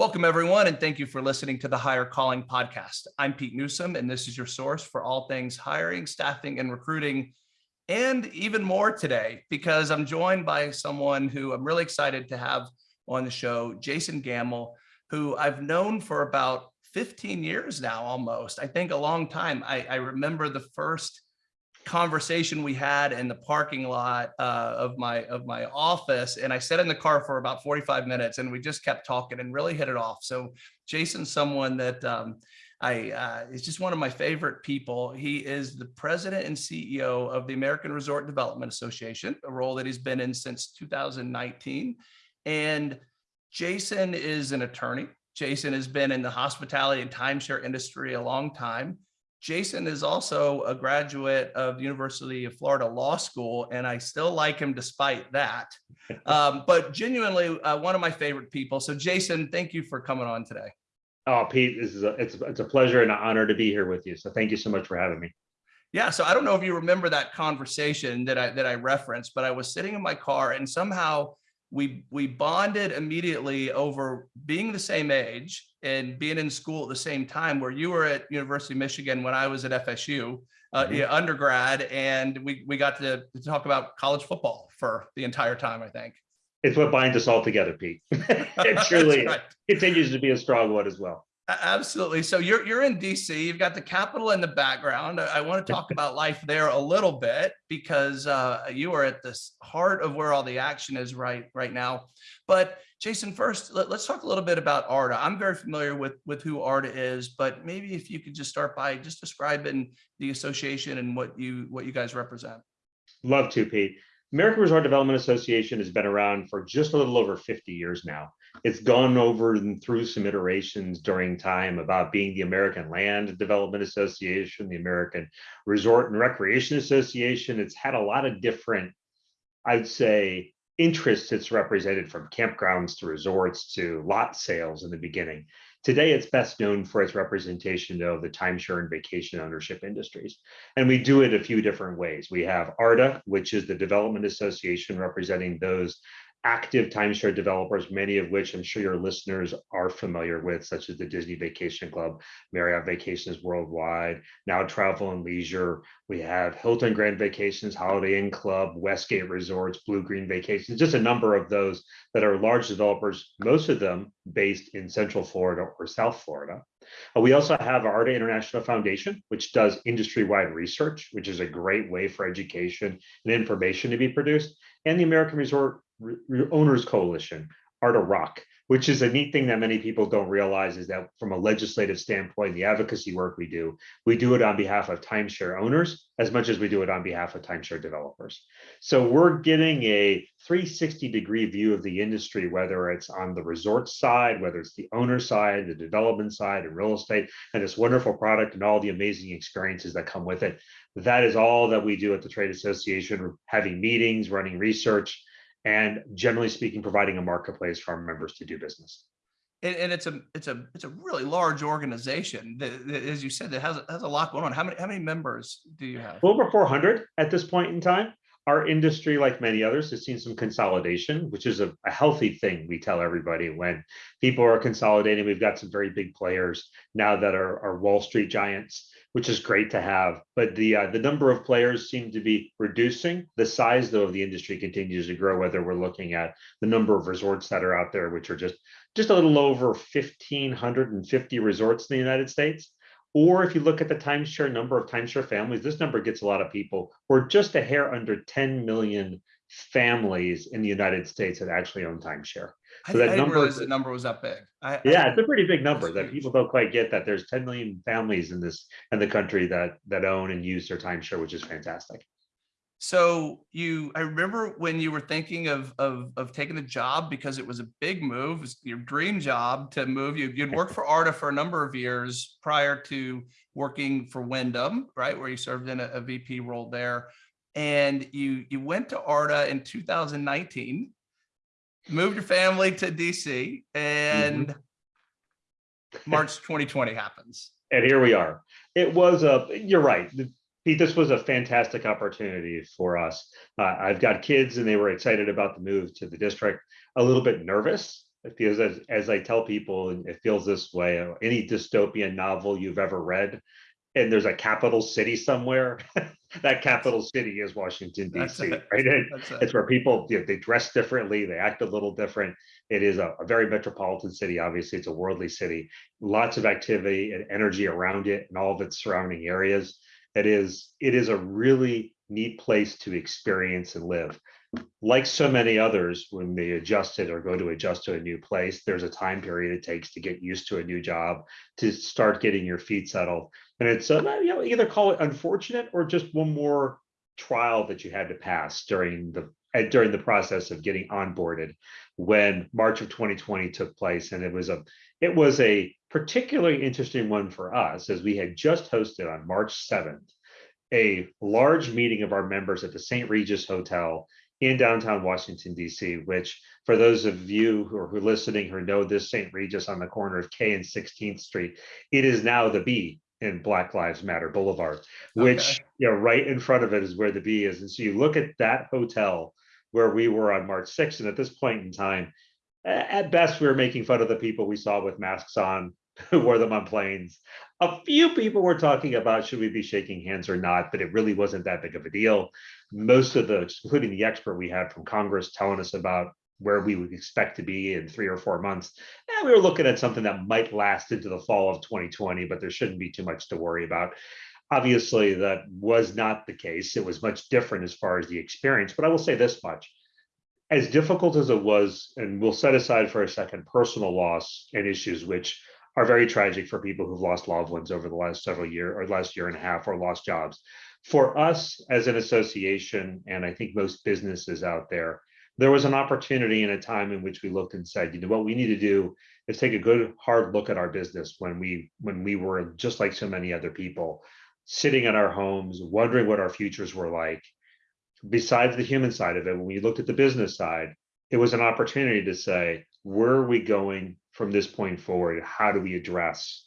Welcome, everyone, and thank you for listening to the Hire Calling podcast. I'm Pete Newsome, and this is your source for all things hiring, staffing, and recruiting, and even more today, because I'm joined by someone who I'm really excited to have on the show, Jason Gamel, who I've known for about 15 years now, almost. I think a long time. I, I remember the first conversation we had in the parking lot uh, of my of my office and I sat in the car for about 45 minutes and we just kept talking and really hit it off. So Jason's someone that um, I uh, is just one of my favorite people. He is the president and CEO of the American Resort Development Association, a role that he's been in since 2019. And Jason is an attorney. Jason has been in the hospitality and timeshare industry a long time. Jason is also a graduate of the University of Florida Law School, and I still like him despite that. Um, but genuinely, uh, one of my favorite people. So, Jason, thank you for coming on today. Oh, Pete, this is a, it's, it's a pleasure and an honor to be here with you. So, thank you so much for having me. Yeah, so I don't know if you remember that conversation that I that I referenced, but I was sitting in my car and somehow we we bonded immediately over being the same age and being in school at the same time where you were at University of Michigan when I was at FSU uh, mm -hmm. yeah, undergrad and we we got to, to talk about college football for the entire time I think it's what binds us all together Pete it truly right. continues to be a strong one as well Absolutely. So you're you're in DC. You've got the Capitol in the background. I, want to talk about life there a little bit because uh, you are at the heart of where all the action is right right now. But Jason, first, let, us talk a little bit about ARDA. I'm very familiar with with who ARDA is, but maybe if you could just start by just describing the association and what you what you guys represent. Love to, Pete. American Resort Development Association has been around for just a little over 50 years now. It's gone over and through some iterations during time about being the American Land Development Association, the American Resort and Recreation Association. It's had a lot of different, I'd say, interests it's represented from campgrounds to resorts to lot sales in the beginning. Today, it's best known for its representation of the timeshare and vacation ownership industries. And we do it a few different ways. We have ARDA, which is the Development Association representing those active timeshare developers, many of which I'm sure your listeners are familiar with, such as the Disney Vacation Club, Marriott Vacations Worldwide, Now Travel and Leisure. We have Hilton Grand Vacations, Holiday Inn Club, Westgate Resorts, Bluegreen Vacations, just a number of those that are large developers, most of them based in Central Florida or South Florida. Uh, we also have ARDA International Foundation, which does industry-wide research, which is a great way for education and information to be produced, and the American Resort Owners Coalition, ARDA ROC, which is a neat thing that many people don't realize is that from a legislative standpoint, the advocacy work we do, we do it on behalf of timeshare owners as much as we do it on behalf of timeshare developers. So we're getting a 360 degree view of the industry, whether it's on the resort side, whether it's the owner side, the development side, and real estate, and this wonderful product and all the amazing experiences that come with it. That is all that we do at the Trade Association, having meetings, running research, and generally speaking, providing a marketplace for our members to do business. And, and it's a it's a it's a really large organization that, that, as you said, that has has a lot going on. How many how many members do you have? Over 400 at this point in time. Our industry, like many others, has seen some consolidation, which is a, a healthy thing. We tell everybody when people are consolidating. We've got some very big players now that are, are Wall Street giants which is great to have. But the uh, the number of players seem to be reducing. The size, though, of the industry continues to grow. Whether we're looking at the number of resorts that are out there, which are just just a little over 1,550 resorts in the United States, or if you look at the timeshare number of timeshare families, this number gets a lot of people. We're just a hair under 10 million families in the United States that actually own timeshare. So that I number, realize the number was that big. I, yeah, I, it's a pretty big number that people don't quite get that there's 10 million families in this in the country that that own and use their timeshare, which is fantastic. So you, I remember when you were thinking of of of taking the job because it was a big move, was your dream job to move. You you'd worked for ARDA for a number of years prior to working for Wyndham, right, where you served in a, a VP role there, and you you went to ARDA in 2019 moved your family to DC and mm -hmm. March 2020 happens. And here we are. It was a, you're right. Pete, this was a fantastic opportunity for us. Uh, I've got kids and they were excited about the move to the district, a little bit nervous It feels as, as I tell people, it feels this way, uh, any dystopian novel you've ever read, and there's a capital city somewhere, that capital city is Washington DC, right? It- it. It's where people, you know, they dress differently, they act a little different. It is a, a very metropolitan city, obviously, it's a worldly city, lots of activity and energy around it and all of its surrounding areas. It is, it is a really neat place to experience and live like so many others, when they adjust it or go to adjust to a new place, there's a time period it takes to get used to a new job, to start getting your feet settled. And it's, uh, you know, either call it unfortunate or just one more trial that you had to pass during the, during the process of getting onboarded when March of 2020 took place. And it was a, it was a particularly interesting one for us as we had just hosted on March 7th, a large meeting of our members at the St. Regis Hotel in downtown Washington DC, which for those of you who are who are listening who know this St. Regis on the corner of K and 16th Street, it is now the B in Black Lives Matter Boulevard, which Okay. you know right in front of it is where the B is. And so you look at that hotel where we were on March 6th, and at this point in time, at best we were making fun of the people we saw with masks on who wore them on planes. A few people were talking about should we be shaking hands or not, but it really wasn't that big of a deal most of the, including the expert we had from Congress telling us about where we would expect to be in three or four months. And we were looking at something that might last into the fall of 2020, but there shouldn't be too much to worry about. Obviously, that was not the case. It was much different as far as the experience, but I will say this much. As difficult as it was, and we'll set aside for a second personal loss and issues, which are very tragic for people who've lost loved ones over the last several year or last year and a half or lost jobs for us as an association, and I think most businesses out there, there was an opportunity in a time in which we looked and said, you know, what we need to do is take a good hard look at our business when we when we were just like so many other people, sitting in our homes, wondering what our futures were like. Besides the human side of it, when we looked at the business side, it was an opportunity to say, where are we going from this point forward? How do we address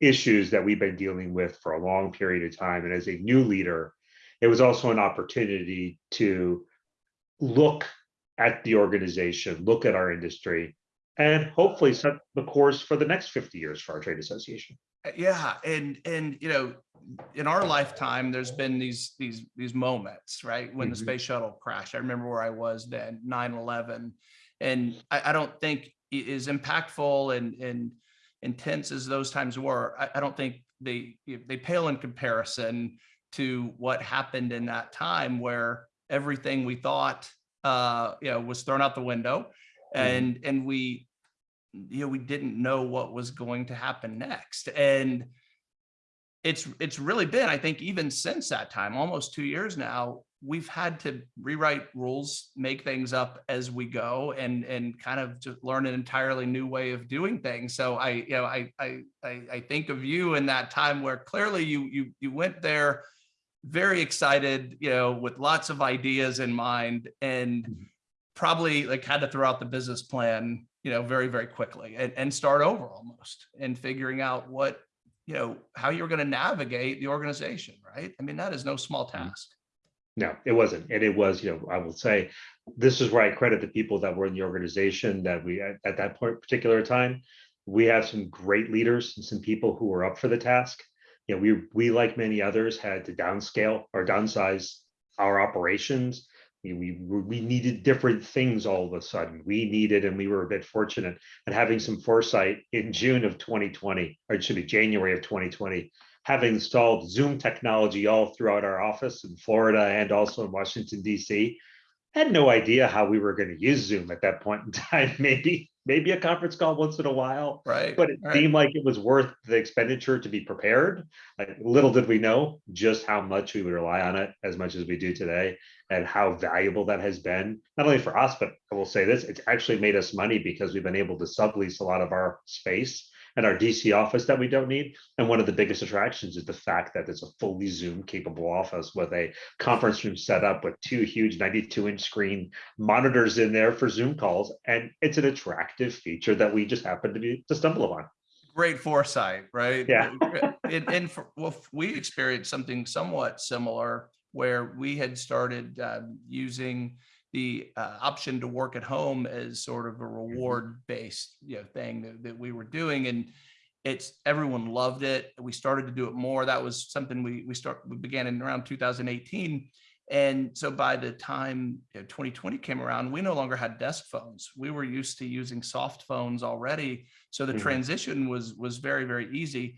issues that we've been dealing with for a long period of time. And as a new leader, it was also an opportunity to look at the organization, look at our industry, and hopefully set the course for the next 50 years for our trade association. Uh, Yeah, and and you know, in our lifetime, there's been these these these moments, right? When the Mhm. space shuttle crashed. I remember where I was then, 9-11. And I, I don't think is impactful and and intense as those times were. I, I don't think they they pale in comparison to what happened in that time where everything we thought uh you know was thrown out the window and and we you know we didn't know what was going to happen next and it's it's really been i think even since that time almost two years now we've had to rewrite rules make things up as we go and and kind of just learn an entirely new way of doing things so i you know i i i, I think of you in that time where clearly you you you went there very excited you know with lots of ideas in mind and Mhm. probably like had to throw out the business plan you know very very quickly and, and start over almost and figuring out what you know how you're going to navigate the organization right i mean that is no small Mm-hmm. task No, it wasn't. And it was, you know, I will say, this is where I credit the people that were in the organization that we, at, at that point, particular time, we have some great leaders and some people who were up for the task. You know, we, we, like many others, had to downscale or downsize our operations. We, we, we needed different things all of a sudden. We needed, and we were a bit fortunate at having some foresight in June of 2020, or it should be January of 2020, having installed Zoom technology all throughout our office in Florida and also in Washington, DC, had no idea how we were going to use Zoom at that point in time. Maybe, maybe a conference call once in a while, right but it right. seemed like it was worth the expenditure to be prepared. Like, little did we know just how much we would rely on it as much as we do today and how valuable that has been, not only for us, but I will say this, it's actually made us money because we've been able to sublease a lot of our space and our DC office that we don't need. And one of the biggest attractions is the fact that it's a fully Zoom capable office with a conference room set up with two huge 92 inch screen monitors in there for Zoom calls. And it's an attractive feature that we just happen to be to stumble upon. great foresight right Yeah. and, and for, well we experienced something somewhat similar where we had started um, using the uh, option to work at home as sort of a reward based you know thing that, that we were doing and it's everyone loved it. We started to do it more. That was something we we start we began in around 2018 and so by the time you know, 2020 came around we no longer had desk phones. We were used to using soft phones already so the Mhm. transition was was very very easy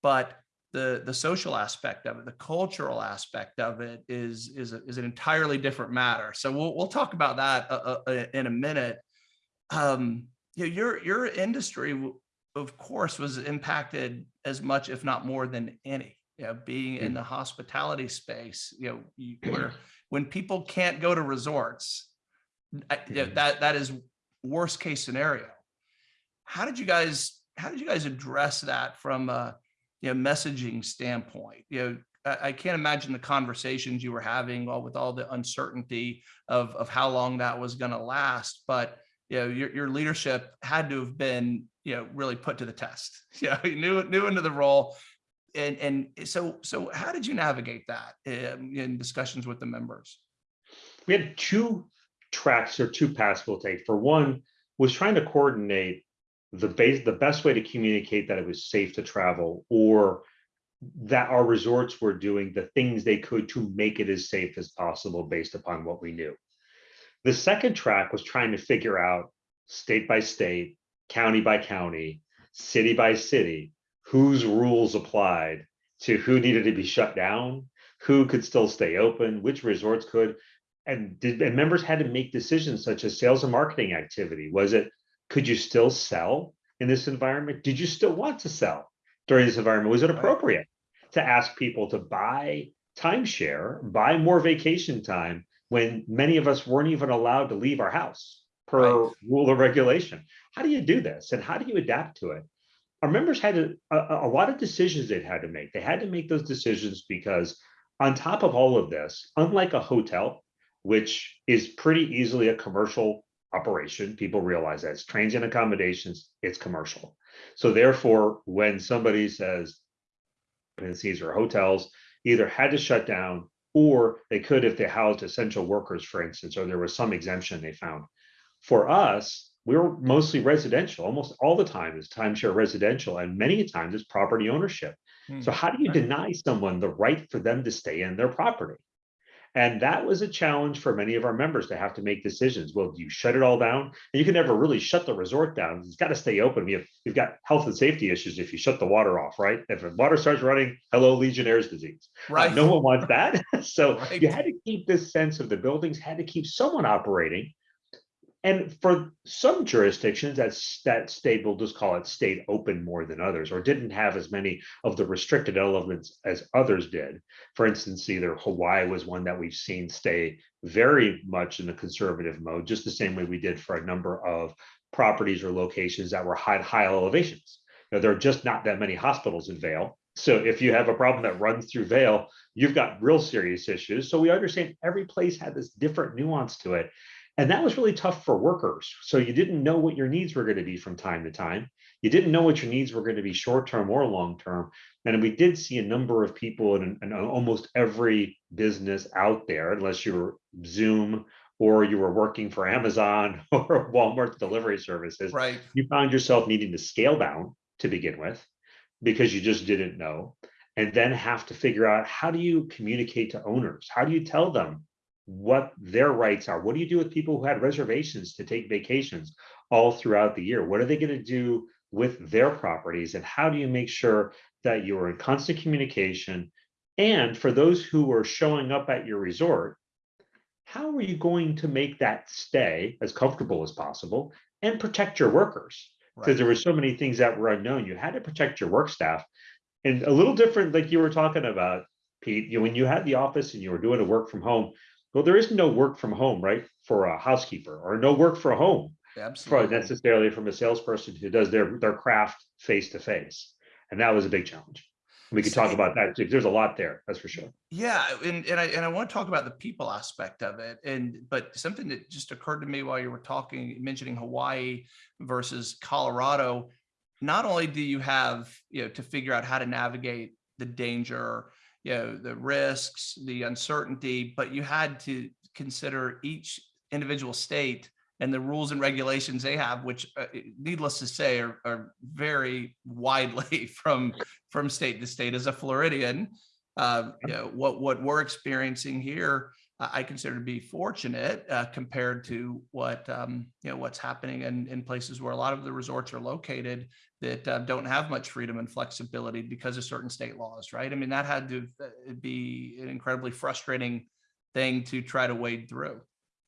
but the the social aspect of it the cultural aspect of it is is a, is an entirely different matter. So we'll we'll talk about that uh, uh, in a minute. Um you know, your your industry of course was impacted as much if not more than any you know being in the hospitality space you know you, where when people can't go to resorts I- you know, Mhm. that that is worst case scenario. How did you guys how did you guys address that from a you know messaging standpoint you know I, can't imagine the conversations you were having all with all the uncertainty of of how long that was going to last but you know your, your leadership had to have been you know really put to the test. You knew knew into the role. And and so so how did you navigate that um, in discussions with the members? We had two tracks or two paths we'll take. For one, was trying to coordinate the base, the best way to communicate that it was safe to travel or that our resorts were doing the things they could to make it as safe as possible based upon what we knew. The second track was trying to figure out state by state, county by county, city by city, whose rules applied to who needed to be shut down, who could still stay open, which resorts could and did and members had to make decisions such as sales and marketing activity was it could you still sell in this environment? Did you still want to sell during this environment? Was it appropriate to ask people to buy timeshare buy more vacation time when many of us weren't even allowed to leave our house per Right. rule or regulation? How do you do this and how do you adapt to it? Our members had a, a a lot of decisions they had to make. They had to make those decisions because on top of all of this unlike a hotel which is pretty easily a commercial operation. People realize that it's transient accommodations, it's commercial. So therefore, when somebody says, these are hotels, either had to shut down or they could if they housed essential workers, for instance, or there was some exemption they found. For us, we were mostly residential, almost all the time is timeshare residential, and many times it's property ownership. Hmm. So how do you deny someone the right for them to stay in their property? And that was a challenge for many of our members to have to make decisions. Well, do you shut it all down? And you can never really shut the resort down. It's got to stay open. We have, we've got health and safety issues if you shut the water off, right? If the water starts running, hello, Legionnaire's disease. Uh, right no one wants that. so Right. you had to keep this sense of the buildings had to keep someone operating. And for some jurisdictions, that state, we'll just call it state open more than others, or didn't have as many of the restricted elements as others did. For instance, either Hawaii was one that we've seen stay very much in the conservative mode, just the same way we did for a number of properties or locations that were high, high elevations. Now, there are just not that many hospitals in Vail. So if you have a problem that runs through Vail, you've got real serious issues. So we understand every place had this different nuance to it. And that was really tough for workers. So you didn't know what your needs were going to be from time to time. You didn't know what your needs were going to be short term or long term. And we did see a number of people in, in almost every business out there, unless you were Zoom or you were working for Amazon or Walmart delivery services, right you found yourself needing to scale down to begin with because you just didn't know and then have to figure out how do you communicate to owners how do you tell them what their rights are. What do you do with people who had reservations to take vacations all throughout the year? What are they going to do with their properties? And how do you make sure that you're in constant communication? And for those who are showing up at your resort how are you going to make that stay as comfortable as possible and protect your workers? Because right there were so many things that were unknown. You had to protect your work staff. And a little different, like you were talking about, Pete, you, when you had the office and you were doing a work from home, well, there is no work from home, right? For a housekeeper or no work from home absolutely necessarily from a salesperson who does their, their craft face to face. And that was a big challenge. We could talk about that. too. There's a lot there, that's for sure. Yeah, and and I and I want to talk about the people aspect of it. And but something that just occurred to me while you were talking, mentioning Hawaii versus Colorado. Not only do you have, you know, to figure out how to navigate the danger, you know, the risks, the uncertainty, but you had to consider each individual state and the rules and regulations they have, which uh, needless to say are, are very widely from from state to state. As a Floridian, uh, you know, what what we're experiencing here, I consider to be fortunate uh, compared to what um, you know what's happening in in places where a lot of the resorts are located that uh, don't have much freedom and flexibility because of certain state laws, right? I mean, that had to uh, be an incredibly frustrating thing to try to wade through.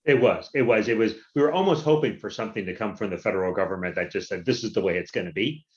It was, it was, it was, we were almost hoping for something to come from the federal government that just said, this is the way it's going to be.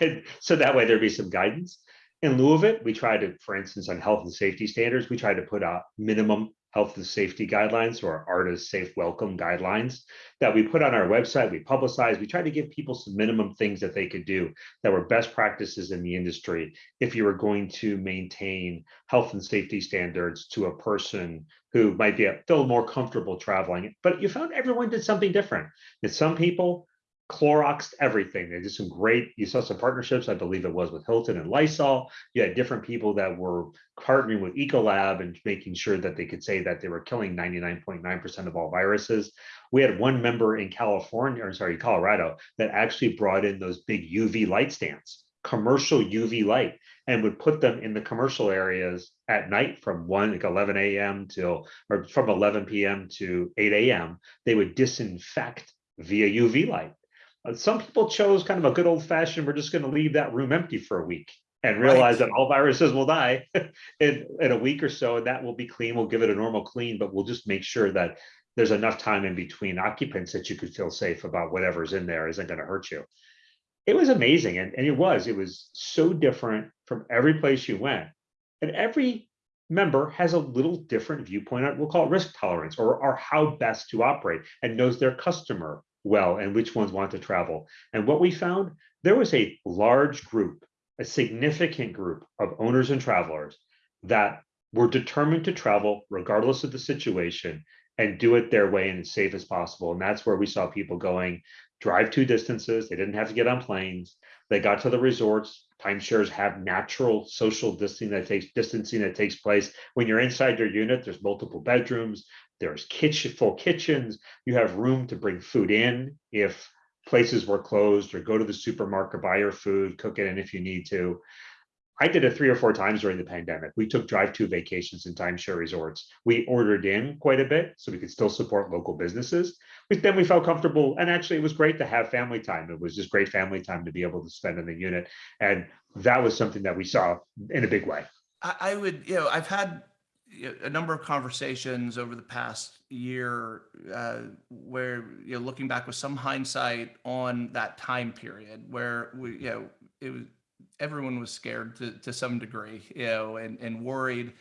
And so that way there'd be some guidance. In lieu of it, we tried to, for instance, on health and safety standards, we tried to put out minimum health and safety guidelines or ARDA's safe welcome guidelines that we put on our website, we publicize, we try to give people some minimum things that they could do that were best practices in the industry if you were going to maintain health and safety standards to a person who might be a, feel more comfortable traveling. But you found everyone did something different. That some people Cloroxed everything. They did some great, you saw some partnerships, I believe it was with Hilton and Lysol. You had different people that were partnering with Ecolab and making sure that they could say that they were killing 99.9% of all viruses. We had one member in California, or sorry, Colorado, that actually brought in those big UV light stands, commercial UV light, and would put them in the commercial areas at night from 1 like 11 a.m. till or from 11 p.m. to 8 a.m. They would disinfect via UV light uh, some people chose kind of a good old fashioned, we're just going to leave that room empty for a week and realize right. that all viruses will die in, in a week or so, and that will be clean. We'll give it a normal clean, but we'll just make sure that there's enough time in between occupants that you could feel safe about whatever's in there isn't going to hurt you. It was amazing. And, and it was, it was so different from every place you went. And every member has a little different viewpoint we'll call it risk tolerance or, or how best to operate and knows their customer well and which ones want to travel. And what we found, there was a large group, a significant group of owners and travelers that were determined to travel regardless of the situation and do it their way and as safe as possible. And that's where we saw people going drive two distances. They didn't have to get on planes. They got to the resorts. Timeshares have natural social distancing that takes distancing that takes place when you're inside your unit. There's multiple bedrooms. There's kitchen, full kitchens. You have room to bring food in if places were closed or go to the supermarket, buy your food, cook it in if you need to. I did it three or four times during the pandemic. We took drive to vacations in timeshare resorts. We ordered in quite a bit so we could still support local businesses. But then we felt comfortable. And actually, it was great to have family time. It was just great family time to be able to spend in the unit. And that was something that we saw in a big way. I would, you know, I've had a number of conversations over the past year uh, where you know looking back with some hindsight on that time period where we you know it was everyone was scared to, to some degree you know and, and worried.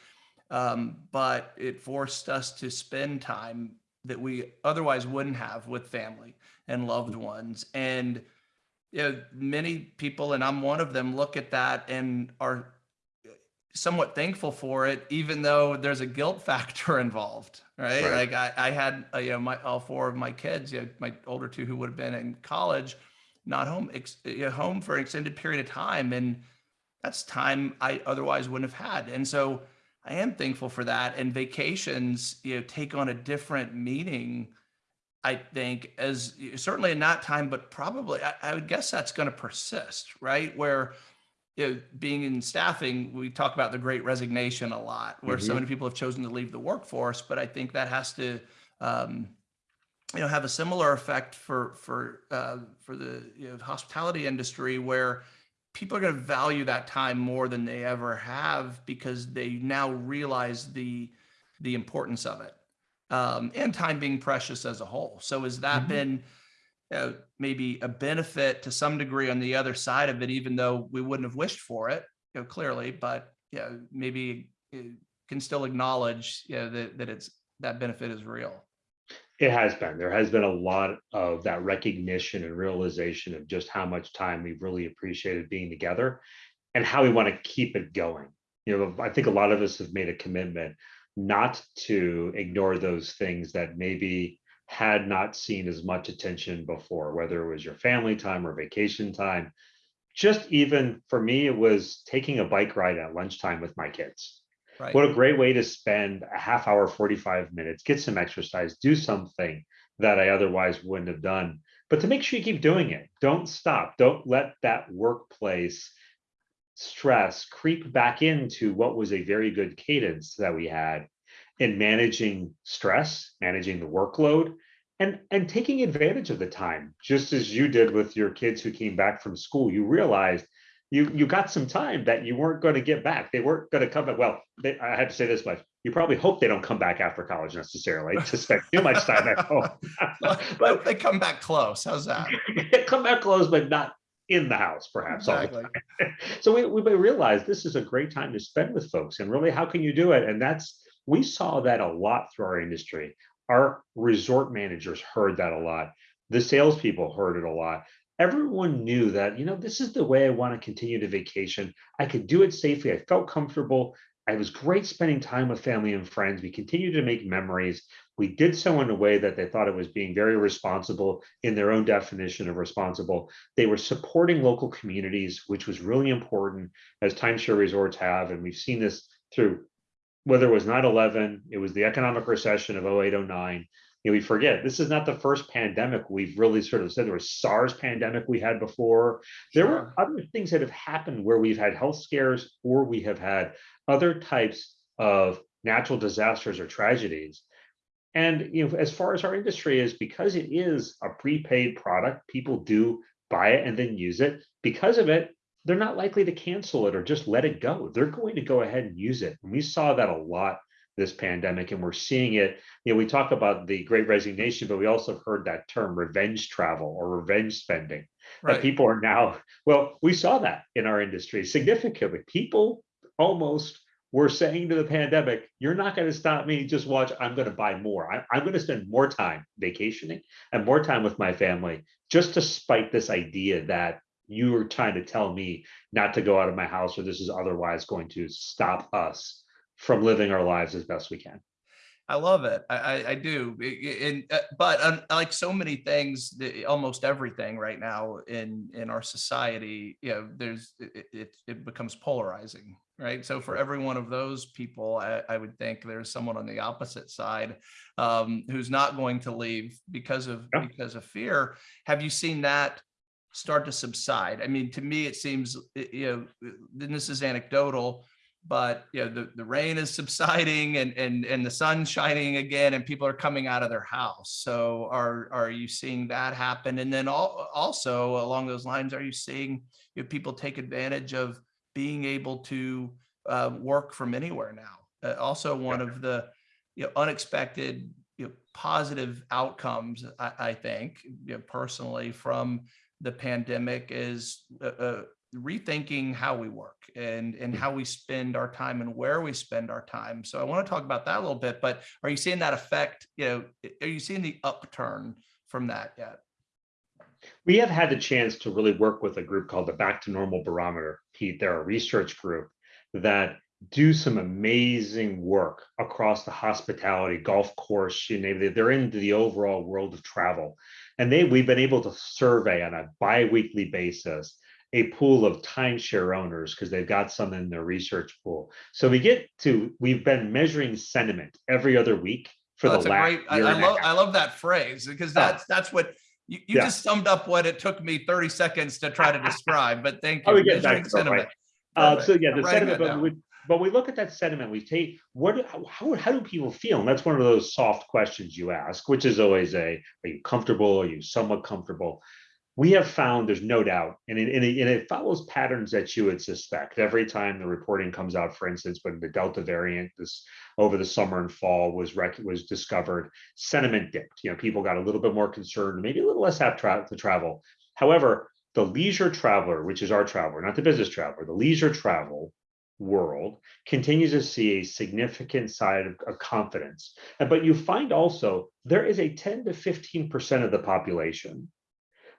Um, but it forced us to spend time that we otherwise wouldn't have with family and loved ones. And you know many people and i'm one of them look at that and are somewhat thankful for it, even though there's a guilt factor involved, right? right. Like I, I had, uh, you know, my all four of my kids, you know, my older two who would have been in college, not home, ex, you know, home for an extended period of time, and that's time I otherwise wouldn't have had. And so I am thankful for that. And vacations, you know, take on a different meaning. I think as certainly in that time, but probably I, I would guess that's going to persist, right? Where you know, being in staffing, we talk about the great resignation a lot, where mm -hmm. so mm-hmm. many people have chosen to leave the workforce. But I think that has to, um, you know, have a similar effect for for uh, for the you know, hospitality industry, where people are going to value that time more than they ever have because they now realize the the importance of it, um, and time being precious as a whole. So has that mm -hmm. been uh, maybe a benefit to some degree on the other side of it, even though we wouldn't have wished for it, you know, clearly, but you know, maybe can still acknowledge you know, that, that it's that benefit is real. It has been. There has been a lot of that recognition and realization of just how much time we've really appreciated being together and how we want to keep it going. You know, I think a lot of us have made a commitment not to ignore those things that maybe had not seen as much attention before, whether it was your family time or vacation time. Just even for me, it was taking a bike ride at lunchtime with my kids. Right. What a great way to spend a half hour, 45 minutes, get some exercise, do something that I otherwise wouldn't have done. But to make sure you keep doing it, don't stop. Don't let that workplace stress creep back into what was a very good cadence that we had in managing stress, managing the workload, and and taking advantage of the time, just as you did with your kids who came back from school. You realized you you got some time that you weren't going to get back. They weren't going to come back. Well, they, I have to say this much: you probably hope they don't come back after college necessarily to spend too much time at home. but they come back close. How's that? come back close, but not in the house, perhaps. all the Exactly. time. So we we realize this is a great time to spend with folks, and really, how can you do it? And that's we saw that a lot through our industry. Our resort managers heard that a lot. The salespeople heard it a lot. Everyone knew that, you know, this is the way I want to continue to vacation. I could do it safely. I felt comfortable. I was great spending time with family and friends. We continued to make memories. We did so in a way that they thought it was being very responsible in their own definition of responsible. They were supporting local communities, which was really important as timeshare resorts have. And we've seen this through whether it was 9-11, it was the economic recession of 08, 09. You know, we forget this is not the first pandemic we've really sort of said there was SARS pandemic we had before. There were other things that have happened where we've had health scares or we have had other types of natural disasters or tragedies. And you know, as far as our industry is, because it is a prepaid product, people do buy it and then use it. Because of it, they're not likely to cancel it or just let it go. They're going to go ahead and use it. And we saw that a lot this pandemic, and we're seeing it. You know, we talk about the great resignation, but we also heard that term revenge travel or revenge spending. That people are now, well, we saw that in our industry significantly. People almost were saying to the pandemic, you're not going to stop me. Just watch. I'm going to buy more. I, I'm going to spend more time vacationing and more time with my family just to spite this idea that you are trying to tell me not to go out of my house or this is otherwise going to stop us from living our lives as best we can. I love it. I, I, I do. And, uh, but like so many things, the- almost everything right now in, in our society, you know, there's, it, it, it becomes polarizing, right? So for every one of those people, I, I would think there's someone on the opposite side um, who's not going to leave because of, Yeah. because of fear. Have you seen that start to subside? I mean, to me, it seems, you know, and this is anecdotal, but you know the, the rain is subsiding and and and the sun's shining again and people are coming out of their house. So are are you seeing that happen? And then all, also along those lines are you seeing you know, people take advantage of being able to uh, work from anywhere now? Uh, also one of the you know unexpected you know positive outcomes i, I think you know, personally from the pandemic is uh, uh, rethinking how we work and and how we spend our time and where we spend our time. So I want to talk about that a little bit, but are you seeing that effect, you know, are you seeing the upturn from that yet? We have had the chance to really work with a group called the Back to Normal Barometer. Pete, they're a research group that do some amazing work across the hospitality, golf course, you name it. They're into the overall world of travel. And they we've been able to survey on a bi-weekly basis a pool of timeshare owners because they've got some in their research pool. So we get to we've been measuring sentiment every other week for Oh, the last great, I, I love. I love that phrase because Oh. that's, that's what you, you Yeah. just summed up what it took me 30 seconds to try to describe, but thank Oh, you. we get back Measuring to that, right. Uh, so yeah, the sentiment, but we, but we look at that sentiment, we take, what, how- how, do people feel? And that's one of those soft questions you ask, which is always a, are you comfortable? Are you somewhat comfortable? We have found, there's no doubt, and it, and it, and it follows patterns that you would suspect. Every time the reporting comes out, for instance, when the Delta variant this over the summer and fall was rec- was discovered, sentiment dipped. You know, people got a little bit more concerned, maybe a little less apt to travel. However, the leisure traveler, which is our traveler, not the business traveler, the leisure travel world continues to see a significant side of, of confidence. But you find also there is a 10 to 15% of the population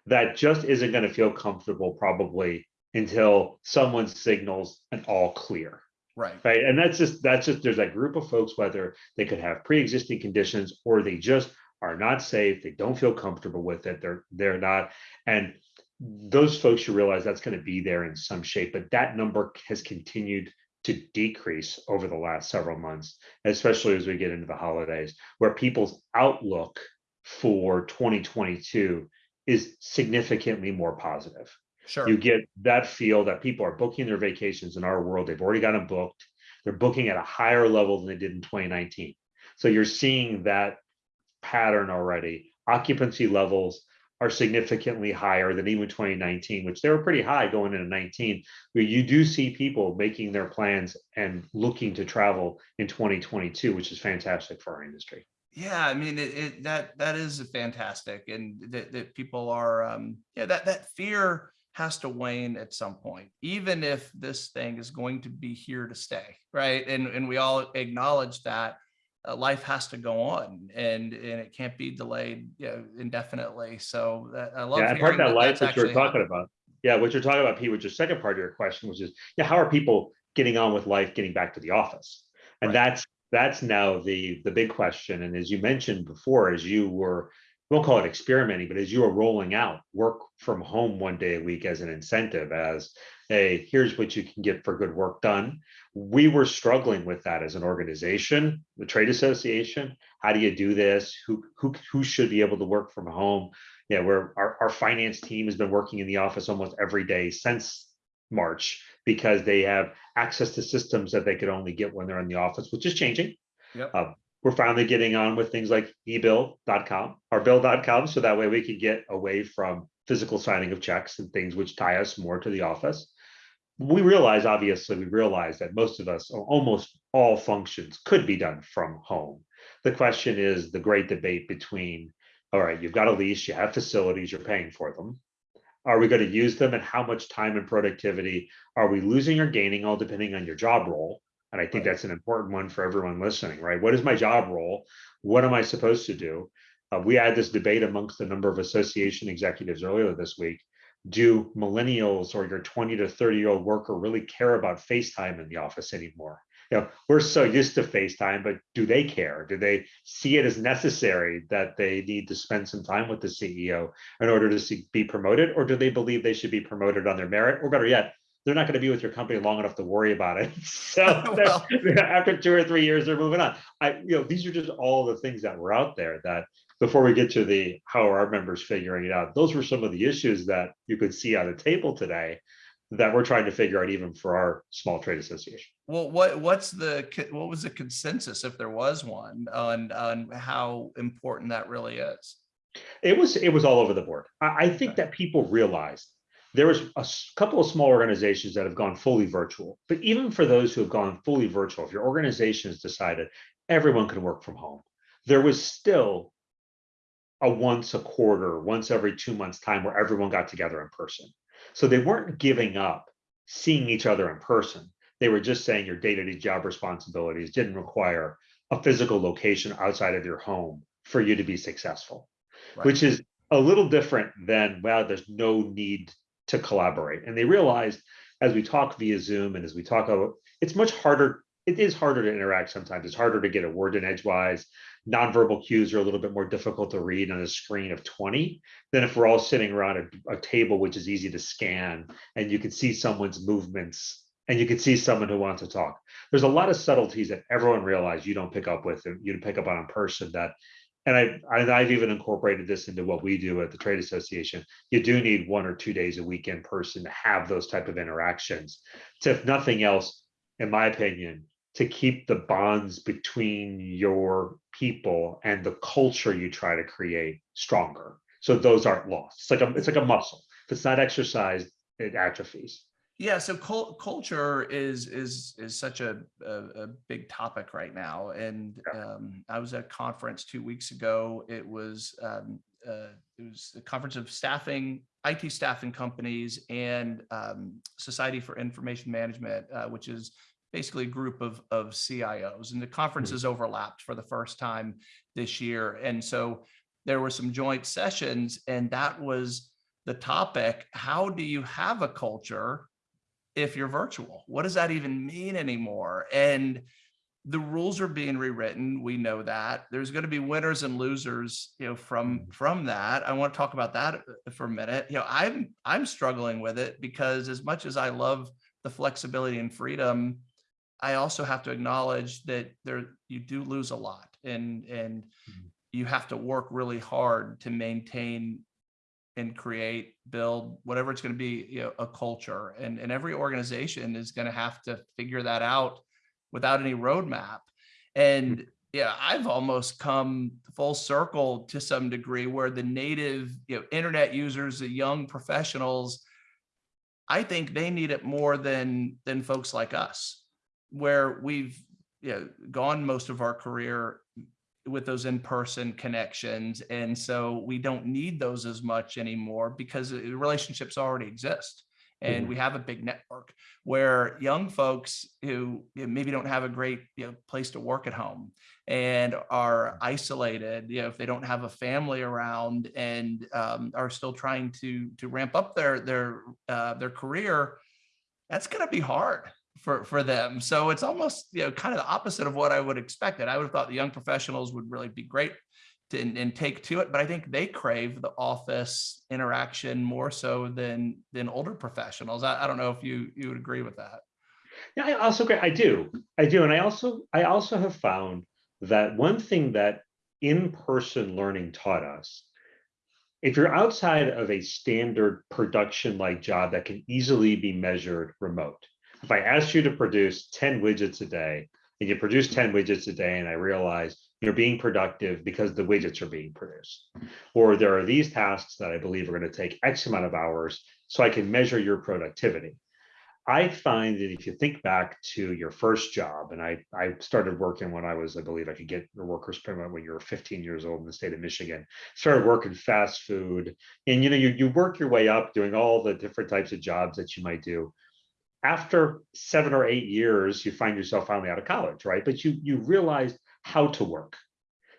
that just isn't going to feel comfortable probably until someone signals an all clear Right. right and that's just that's just there's that group of folks whether they could have pre-existing conditions or they just are not safe they don't feel comfortable with it they're they're not and those folks you realize that's going to be there in some shape but that number has continued to decrease over the last several months, especially as we get into the holidays, where people's outlook for 2022 is significantly more positive. Sure. You get that feel that people are booking their vacations in our world. They've already got them booked. They're booking at a higher level than they did in 2019. So you're seeing that pattern already. Occupancy levels are significantly higher than even 2019, which they were pretty high going into 19. But you do see people making their plans and looking to travel in 2022, which is fantastic for our industry. Yeah, I mean, it, it that that is fantastic, and that, that people are, um, yeah, that that fear has to wane at some point, even if this thing is going to be here to stay, right? And and we all acknowledge that uh, life has to go on, and and it can't be delayed, you know, indefinitely. So that, I love Yeah, and part of that life that you're talking about. Yeah, what you're talking about, Pete, which is second part of your question, which is, yeah, how are people getting on with life, getting back to the office? And Right. that's, that's now the, the big question. And as you mentioned before, as you were, we won't call it experimenting, but as you are rolling out work from home one day a week as an incentive, as, hey, here's what you can get for good work done. We were struggling with that as an organization, the trade association. How do you do this? Who, who, who should be able to work from home? yeah, where our, our finance team has been working in the office almost every day since March because they have access to systems that they could only get when they're in the office, which is changing. Yep. Uh, we're finally getting on with things like ebill.com or bill.com. So that way we can get away from physical signing of checks and things which tie us more to the office. We realize, obviously, we realize that most of us, almost all functions could be done from home. The question is the great debate between all right, you've got a lease, you have facilities, you're paying for them. Are we going to use them and how much time and productivity are we losing or gaining, all depending on your job role? And I think Right. that's an important one for everyone listening, right? What is my job role? What am I supposed to do? Uh, we had this debate amongst a number of association executives earlier this week. Do millennials or your 20 to 30 year old worker really care about FaceTime in the office anymore? You know, we're so used to FaceTime, but do they care? Do they see it as necessary that they need to spend some time with the CEO in order to see, be promoted? Or do they believe they should be promoted on their merit? Or better yet, they're not going to be with your company long enough to worry about it. So Well- after two or three years, they're moving on. I, you know, these are just all the things that were out there that before we get to the how are our members figuring it out, those were some of the issues that you could see on the table today that we're trying to figure out even for our small trade association. Well, what what's the what was the consensus, if there was one, on on how important that really is? It was it was all over the board. I, I think Okay. that people realized there was a couple of small organizations that have gone fully virtual. But even for those who have gone fully virtual, if your organization has decided everyone can work from home, there was still a once a quarter, once every two months time where everyone got together in person. So they weren't giving up seeing each other in person. They were just saying your day-to-day job responsibilities didn't require a physical location outside of your home for you to be successful Right. which is a little different than, well, there's no need to collaborate. And they realized as we talk via Zoom and as we talk, about, it's much harder. It is harder to interact sometimes. It's harder to get a word in edgewise. Nonverbal cues are a little bit more difficult to read on a screen of 20 than if we're all sitting around a, a table, which is easy to scan and you can see someone's movements and you can see someone who wants to talk. There's a lot of subtleties that everyone realized you don't pick up with and you pick up on in person that and I, I I've even incorporated this into what we do at the trade association. You do need one or two days a week in person to have those type of interactions. To if nothing else, in my opinion, to keep the bonds between your people and the culture you try to create stronger. So those aren't lost. It's like a it's like a muscle. If it's not exercised, it atrophies. Yeah, so cul- culture is is is such a, a a big topic right now, and um, I was at a conference two weeks ago. It was um, uh, it was the conference of staffing, IT staffing companies, and um, Society for Information Management, uh, which is basically a group of of CIOs, and the conferences overlapped for the first time this year, and so there were some joint sessions, and that was the topic. How do you have a culture? If you're virtual? What does that even mean anymore? And the rules are being rewritten. We know that. There's going to be winners and losers you know from from that. I want to talk about that uh, for a minute. You know i'm i'm struggling with it because as much as i love the flexibility and freedom I also have to acknowledge that there, you do lose a lot and, and Mhm. you have to work really hard to maintain and create, build, whatever it's going to be, you know, a culture. And, and every organization is going to have to figure that out without any roadmap. And mm. yeah, I've almost come full circle to some degree where the native, you know, internet users, the young professionals, I think they need it more than than folks like us, where we've you know, gone most of our career with those in-person connections. And so we don't need those as much anymore because relationships already exist. And Mhm. we have a big network where young folks who maybe don't have a great you know, place to work at home and are isolated, you know, if they don't have a family around and um, are still trying to to ramp up their their uh, their career, that's going to be hard for for them. So it's almost you know kind of the opposite of what I would expect. I would have thought the young professionals would really be great to, and, and take to it, but I think they crave the office interaction more so than than older professionals. I, I don't know if you you would agree with that. Yeah, I also agree. I do. I do. And I also I also have found that one thing that in-person learning taught us, if you're outside of a standard production-like job that can easily be measured remote, if I asked you to produce 10 widgets a day and you produce 10 widgets a day and I realize you're being productive because the widgets are being produced, or there are these tasks that I believe are going to take X amount of hours so I can measure your productivity. I find that if you think back to your first job, and I, I started working when I was, I believe I could get your workers permit when you were 15 years old in the state of Michigan, started working fast food. And you know, you, you work your way up doing all the different types of jobs that you might do. After seven or eight years, you find yourself finally out of college, right? But you you realize how to work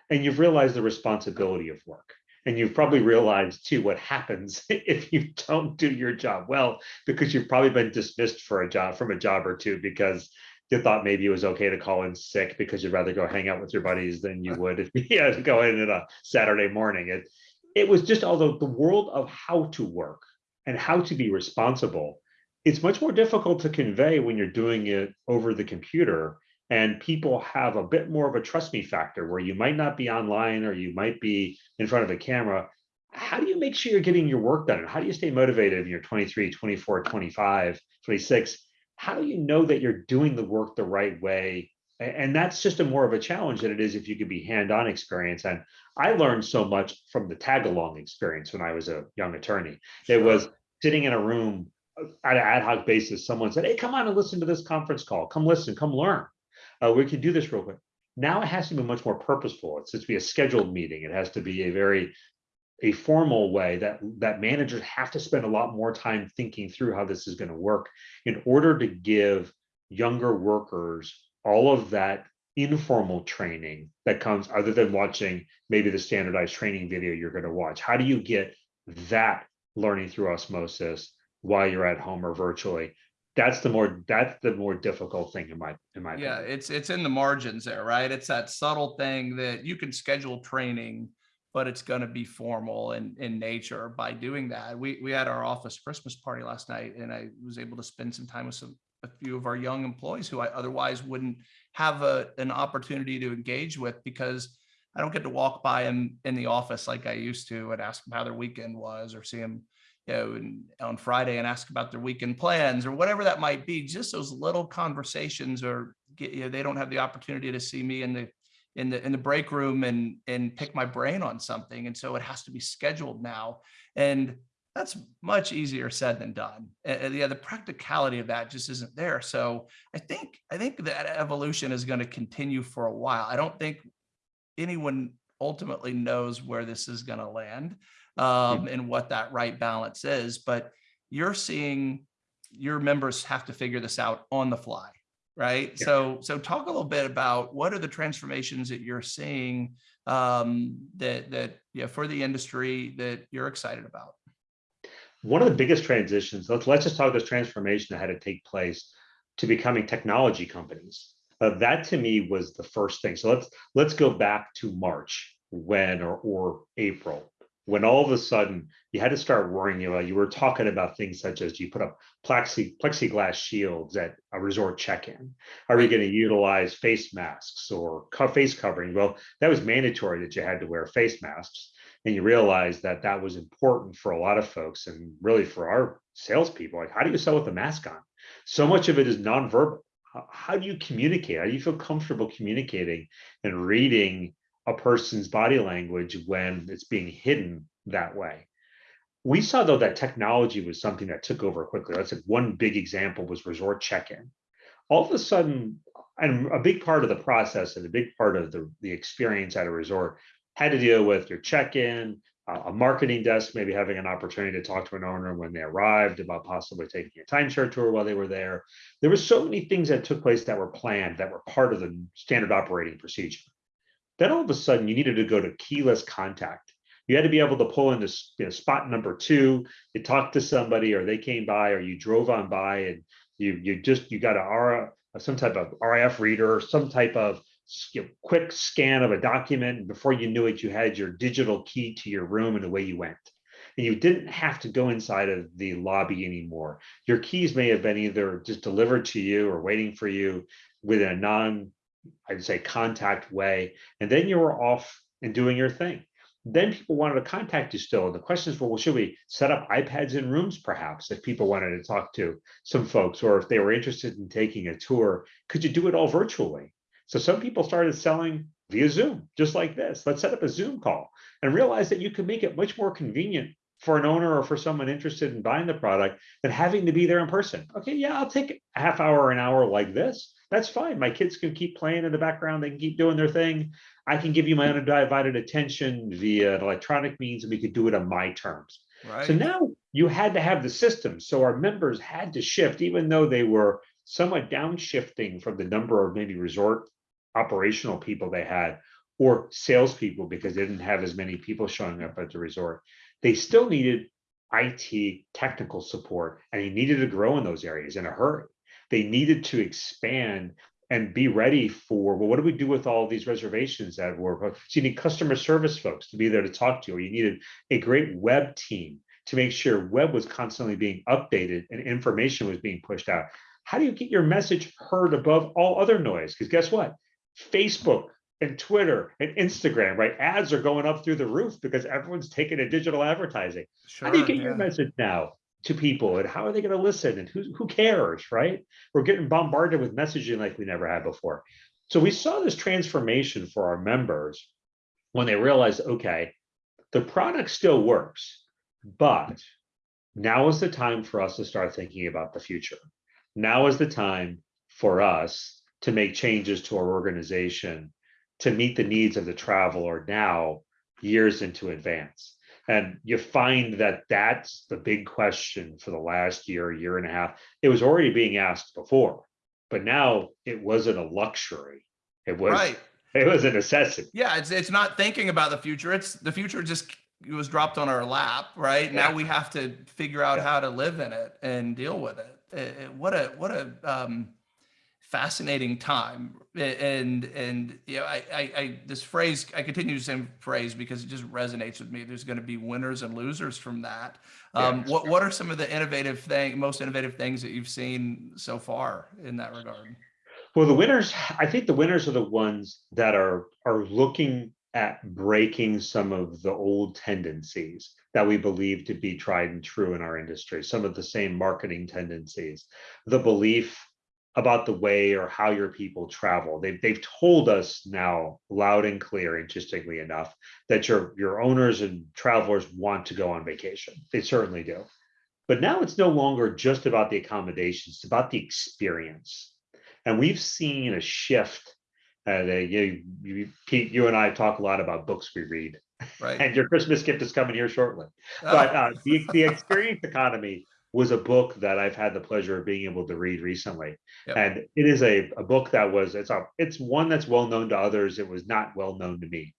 and you've realized the responsibility of work. And you've probably realized too what happens if you don't do your job well, because you've probably been dismissed for a job from a job or two because you thought maybe it was okay to call in sick because you'd rather go hang out with your buddies than you would if you had to go in on a Saturday morning. It, it was just, although the world of how to work and how to be responsible, it's much more difficult to convey when you're doing it over the computer and people have a bit more of a trust me factor where you might not be online or you might be in front of a camera. How do you make sure you're getting your work done? And how do you stay motivated when you're 23 24 25 26 how do you know that you're doing the work the right way? And that's just a more of a challenge than it is if you could be hand-on experience and i learned so much from the tag along experience when i was a young attorney. It was sitting in a room at an ad hoc basis someone said hey come on and listen to this conference call come listen come learn uh, we can do this real quick. Now it has to be much more purposeful. It's to be a scheduled meeting. It has to be a very a formal way that that managers have to spend a lot more time thinking through how this is going to work in order to give younger workers all of that informal training that comes other than watching maybe the standardized training video you're going to watch. How do you get that learning through osmosis while you're at home or virtually. That's the more that's the more difficult thing in my in my yeah opinion. it's it's in the margins there right? It's that subtle thing that you can schedule training but it's going to be formal in in nature by doing that. We we had our office christmas party last night and i was able to spend some time with some a few of our young employees who i otherwise wouldn't have a an opportunity to engage with because i don't get to walk by them in the office like i used to and ask them how their weekend was or see them you know, on Friday and ask about their weekend plans or whatever that might be. Just those little conversations, or you know, they don't have the opportunity to see me in the in the in the break room and and pick my brain on something, and so it has to be scheduled now, and that's much easier said than done. And yeah, the practicality of that just isn't there. So I think I think that evolution is going to continue for a while. I don't think anyone ultimately knows where this is going to land um, and what that right balance is. But you're seeing your members have to figure this out on the fly, right? Yeah. So, so talk a little bit about what are the transformations that you're seeing um, that that yeah for the industry that you're excited about. One of the biggest transitions. Let's let's just talk this transformation that had to take place to becoming technology companies. Uh, that to me was the first thing. So let's let's go back to March when or or April when all of a sudden you had to start worrying about, you were talking about things such as you put up plexi, plexiglass shields at a resort check-in. Are you going to utilize face masks or co- face covering? Well, that was mandatory that you had to wear face masks. And you realize that that was important for a lot of folks and really for our salespeople. Like, how do you sell with a mask on? So much of it is nonverbal. How, how do you communicate? How do you feel comfortable communicating and reading a person's body language when it's being hidden that way? We saw though that technology was something that took over quickly. That's like one big example was resort check-in. All of a sudden, and a big part of the process and a big part of the, the experience at a resort had to deal with your check-in, a marketing desk, maybe having an opportunity to talk to an owner when they arrived about possibly taking a timeshare tour while they were there. There were so many things that took place that were planned that were part of the standard operating procedure. Then all of a sudden you needed to go to keyless contact. You had to be able to pull in this you know, spot number two, you talked to somebody or they came by or you drove on by and you you just you got a some type of RF reader, some type of you know, quick scan of a document, and before you knew it, you had your digital key to your room and away you went. And you didn't have to go inside of the lobby anymore. Your keys may have been either just delivered to you or waiting for you with a non, I'd say, contact way. And then you were off and doing your thing. Then people wanted to contact you still. And the questions were, well, should we set up iPads in rooms perhaps if people wanted to talk to some folks, or if they were interested in taking a tour, could you do it all virtually? So some people started selling via Zoom, just like this. Let's set up a Zoom call and realize that you can make it much more convenient for an owner or for someone interested in buying the product than having to be there in person. Okay, yeah, I'll take a half hour an hour like this. That's fine. My kids can keep playing in the background. They can keep doing their thing. I can give you my undivided attention via electronic means, and we could do it on my terms. Right. So now you had to have the system. So our members had to shift, even though they were somewhat downshifting from the number of maybe resort operational people they had or salespeople because they didn't have as many people showing up at the resort. They still needed IT technical support and they needed to grow in those areas in a hurry. They needed to expand and be ready for well, what do we do with all these reservations that were so you need customer service folks to be there to talk to, you, or you needed a great web team to make sure web was constantly being updated and information was being pushed out. How do you get your message heard above all other noise? Because guess what? Facebook and Twitter and Instagram, right? Ads are going up through the roof because everyone's taking a digital advertising. Sure, how do you get your message now to people and how are they going to listen and who, who cares, right? We're getting bombarded with messaging like we never had before. So we saw this transformation for our members when they realized, okay, the product still works, but now is the time for us to start thinking about the future. Now is the time for us to make changes to our organization to meet the needs of the traveler now years into advance. And you find that that's the big question for the last year, year and a half. It was already being asked before, but now it wasn't a luxury. It was Right. it was a necessity. Yeah, it's it's not thinking about the future. It's the future just it was dropped on our lap, right? Now we have to figure out Yeah. how to live in it and deal with it. Eh, eh, what a what a um, fascinating time. And and you know, I, I I this phrase I continue to say phrase because it just resonates with me. There's going to be winners and losers from that. Um, Yeah. What what are some of the innovative thing, most innovative things that you've seen so far in that regard? Well, the winners, I think the winners are the ones that are are looking at breaking some of the old tendencies that we believe to be tried and true in our industry, some of the same marketing tendencies, the belief about the way or how your people travel. They've, they've told us now loud and clear, interestingly enough, that your, your owners and travelers want to go on vacation. They certainly do. But now it's no longer just about the accommodations, it's about the experience. And we've seen a shift. Uh, they, you, you, Pete, you and I talk a lot about books we read, Right. and your Christmas gift is coming here shortly. Oh, But uh, the, the experience economy was a book that I've had the pleasure of being able to read recently. Yep. And it is a, a book that was, it's a, it's one that's well known to others. It was not well known to me.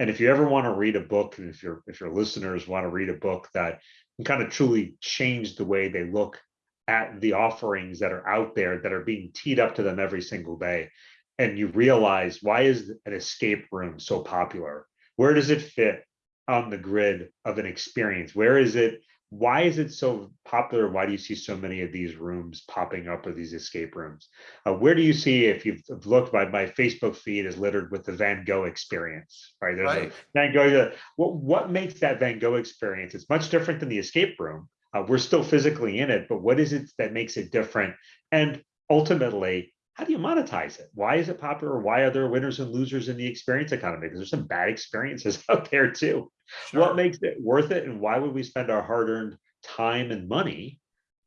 And if you ever want to read a book, and if your if your listeners want to read a book that can kind of truly change the way they look at the offerings that are out there that are being teed up to them every single day, and you realize why is an escape room so popular? Where does it fit on the grid of an experience? Where is it? Why is it so popular? Why do you see so many of these rooms popping up or these escape rooms? Uh, where do you see, if you've looked, my, my Facebook feed is littered with the Van Gogh experience, right? There's a Right. Van Gogh, what, what makes that Van Gogh experience? It's much different than the escape room. Uh, we're still physically in it, but what is it that makes it different? And ultimately, how do you monetize it? Why is it popular? Why are there winners and losers in the experience economy? Because there's some bad experiences out there too. Sure. What makes it worth it and why would we spend our hard-earned time and money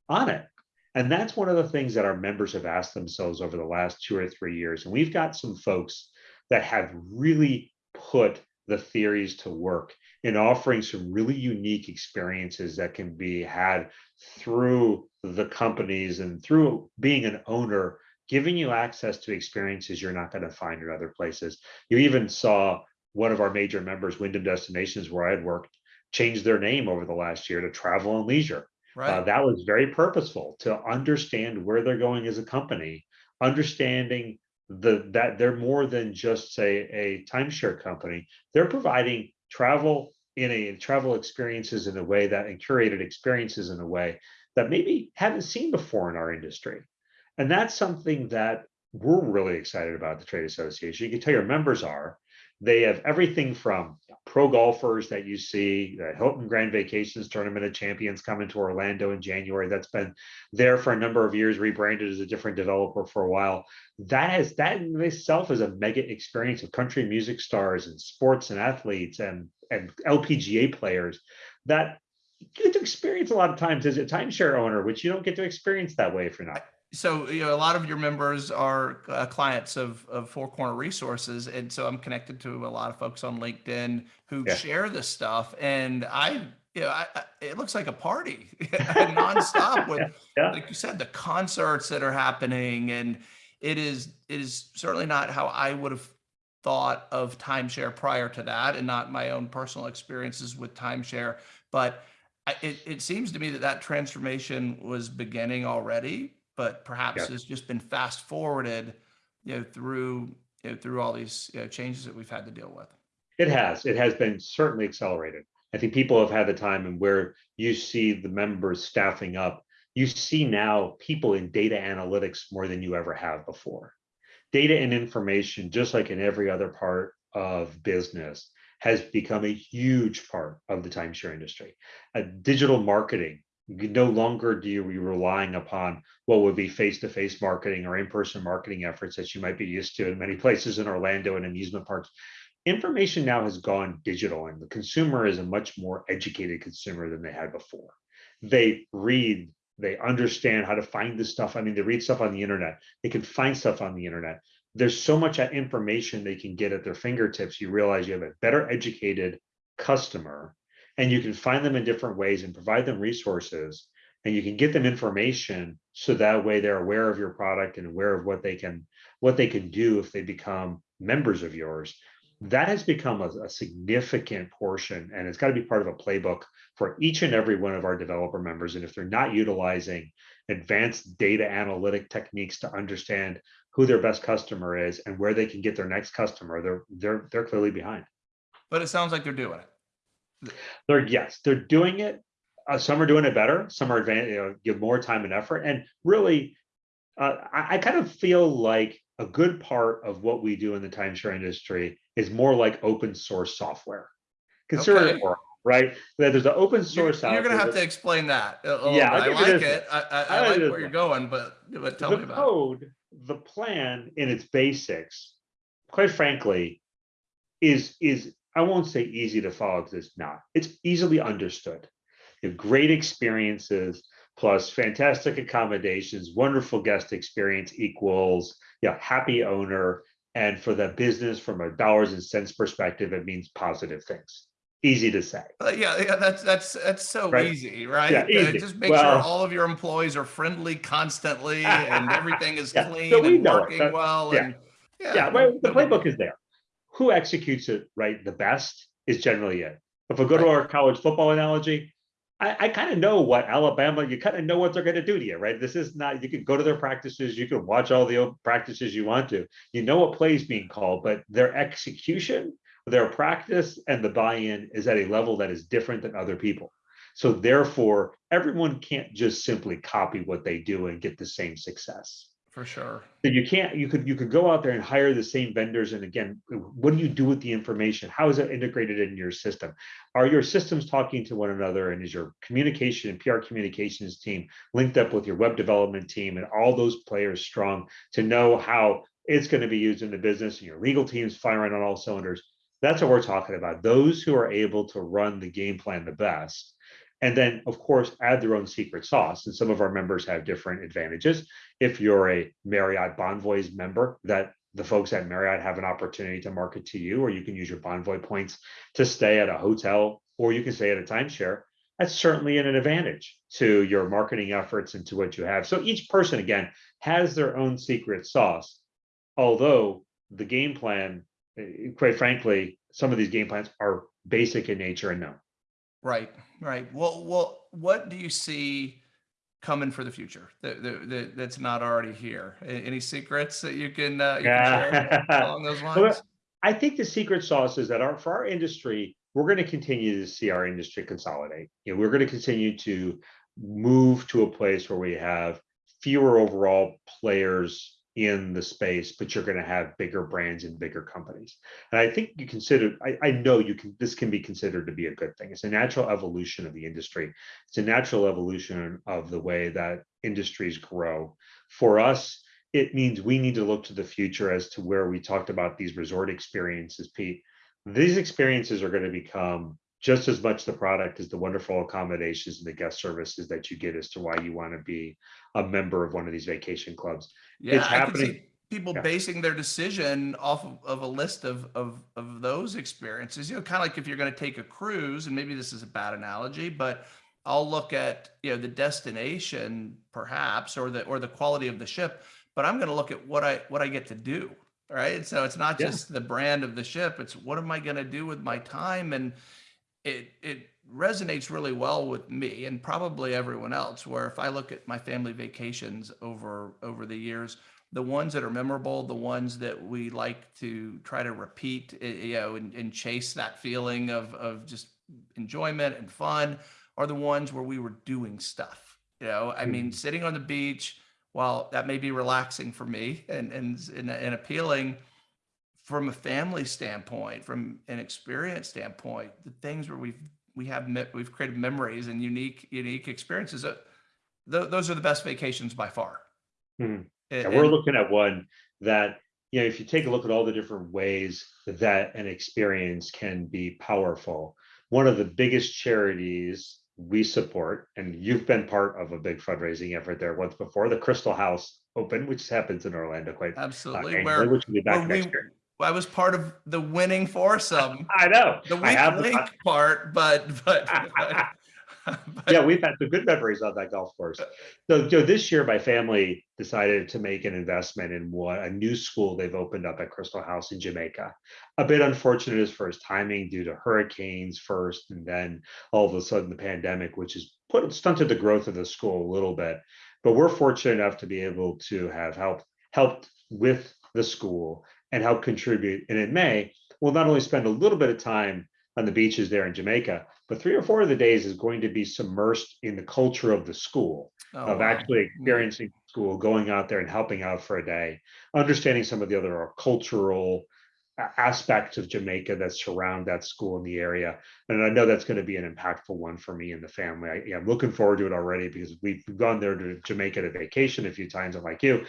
on it? And that's one of the things that our members have asked themselves over the last two or three years. And we've got some folks that have really put the theories to work in offering some really unique experiences that can be had through the companies and through being an owner, giving you access to experiences you're not going to find in other places. You even saw one of our major members, Wyndham Destinations, where I had worked, change their name over the last year to Travel and Leisure. Uh, Right. that was very purposeful to understand where they're going as a company, understanding the that they're more than just say a timeshare company. They're providing travel in a travel experiences in a way that and curated experiences in a way that maybe haven't seen before in our industry. And that's something that we're really excited about the trade association. You can tell your members are. They have everything from pro golfers that you see, the Hilton Grand Vacations Tournament of Champions coming to Orlando in January. That's been there for a number of years, rebranded as a different developer for a while. That has that in itself is a mega experience of country music stars and sports and athletes and and LPGA players that you get to experience a lot of times as a timeshare owner, which you don't get to experience that way if you're not. So, you know, a lot of your members are uh, clients of, of Four Corner Resources. And so I'm connected to a lot of folks on LinkedIn who Yeah. share this stuff. And I, you know, I, I, it looks like a party nonstop with, Yeah. like you said, the concerts that are happening. And it is, it is certainly not how I would have thought of timeshare prior to that and not my own personal experiences with timeshare. But I, it, it seems to me that that transformation was beginning already, but perhaps Yeah. has just been fast forwarded, you know, through, you know, through all these you know, changes that we've had to deal with. It has. It has been certainly accelerated. I think people have had the time and where you see the members staffing up, you see now people in data analytics more than you ever have before. Data and information, just like in every other part of business, has become a huge part of the timeshare industry. Uh, digital marketing, no longer do you be relying upon what would be face-to-face marketing or in-person marketing efforts that you might be used to in many places in Orlando and amusement parks information now has gone digital and the consumer is a much more educated consumer than they had before. They read, they understand how to find this stuff. I mean, they read stuff on the internet. They can find stuff on the internet. There's so much information they can get at their fingertips. You realize you have a better educated customer and you can find them in different ways and provide them resources and you can get them information so that way they're aware of your product and aware of what they can what they can do if they become members of yours that has become a, a significant portion and it's got to be part of a playbook for each and every one of our developer members and if they're not utilizing advanced data analytic techniques to understand who their best customer is and where they can get their next customer they're they're they're clearly behind But it sounds like they're doing it. They're yes they're doing it uh, some are doing it better some are advan- you know, give more time and effort and really uh, I, I kind of feel like a good part of what we do in the timeshare industry is more like open source software consider Okay. it more right that there's an open You're, source out you're gonna have to explain that. Yeah, bit. I'll I like this it. I, I, I like where you're going, but, but tell the me about it. code the plan in its basics quite frankly is is i won't say easy to follow because it's not it's easily understood you have great experiences plus fantastic accommodations wonderful guest experience equals yeah happy owner and for the business from a dollars and cents perspective it means positive things easy to say Uh, yeah, yeah, that's that's that's so Right. easy, right? Yeah, Uh, easy. Just make sure Well- all of your employees are friendly constantly and everything is Yeah, so clean we and know it. working well. yeah. And yeah, no- well, the playbook is there. Who executes it right the best is generally it. If we go to our college football analogy, I, I kind of know what Alabama, you kind of know what they're going to do to you, right? This is not, you can go to their practices, you can watch all the practices you want to. You know what plays being called, but their execution their practice and the buy-in is at a level that is different than other people. So therefore, everyone can't just simply copy what they do and get the same success. For sure. So you can't, you could, you could go out there and hire the same vendors. And again, what do you do with the information? How is it integrated in your system? Are your systems talking to one another? And is your communication and PR communications team linked up with your web development team and all those players strong to know how it's going to be used in the business and your legal teams firing on all cylinders? That's what we're talking about. Those who are able to run the game plan the best and then of course add their own secret sauce. And some of our members have different advantages. If you're a marriott bonvoys member that the folks at marriott have an opportunity to market to you or you can use your bonvoy points to stay at a hotel or you can stay at a timeshare that's certainly an advantage to your marketing efforts and to what you have. So each person again has their own secret sauce. Although the game plan eh, quite frankly some of these game plans are basic in nature and known Right, right. Well, well, what do you see coming for the future that, that, that- that's not already here? Any secrets that you can, uh, you can share Yeah. along those Well, lines? I think the secret sauce is that our, for our industry, we're going to continue to see our industry consolidate. You know, we're going to continue to move to a place where we have fewer overall players in the space, but you're going to have bigger brands and bigger companies. And I think you consider, I, I know you can, this can be considered to be a good thing. It's a natural evolution of the industry. It's a natural evolution of the way that industries grow. For us, it means we need to look to the future as to where we talked about these resort experiences, Pete. These experiences are going to become just as much the product as the wonderful accommodations and the guest services that you get as to why you want to be a member of one of these vacation clubs. Yeah, it's I can happening. see people Yeah. basing their decision off of, of a list of, of, of those experiences, you know, kind of like if you're going to take a cruise and maybe this is a bad analogy, but I'll look at, you know, the destination perhaps, or the, or the quality of the ship, but I'm going to look at what I, what I get to do. Right. So it's not Yeah. just the brand of the ship. It's what am I going to do with my time? And it, it resonates really well with me and probably everyone else, where if I look at my family vacations over, over the years, the ones that are memorable, the ones that we like to try to repeat, eh, you know, and, and chase that feeling of, of just enjoyment and fun are the ones where we were doing stuff. You know, I mean, sitting on the beach, while that may be relaxing for me and, and, and, and appealing from a family standpoint, from an experience standpoint, the things where we've, we have, we've created memories and unique, unique experiences. uh, tho- those are the best vacations by far. A- And we're looking at one that, you know, if you take a look at all the different ways that an experience can be powerful, one of the biggest charities we support, and you've been part of a big fundraising effort there once before, the Crystal House Open, which happens in Orlando quite uh, Absolutely. annually, Where, which will be where back we, next year. I was part of the winning foursome, I know. the I weak link part, but, but, but- but- yeah, we've had some good memories on that golf course. So, so this year, my family decided to make an investment in what a new school they've opened up at Crystal House in Jamaica. A bit unfortunate as far as timing due to hurricanes first, and then all of a sudden the pandemic, which has put stunted the growth of the school a little bit. But we're fortunate enough to be able to have helped helped with the school and help contribute. And in May, we'll not only spend a little bit of time on the beaches there in Jamaica, but three or four of the days is going to be submersed in the culture of the school, Oh, of actually mm. experiencing school, going out there and helping out for a day, understanding some of the other cultural aspects of Jamaica that surround that school in the area. And I know that's going to be an impactful one for me and the family. I, yeah, I'm looking forward to it already because we've gone there to Jamaica to vacation a few times. I'm like you,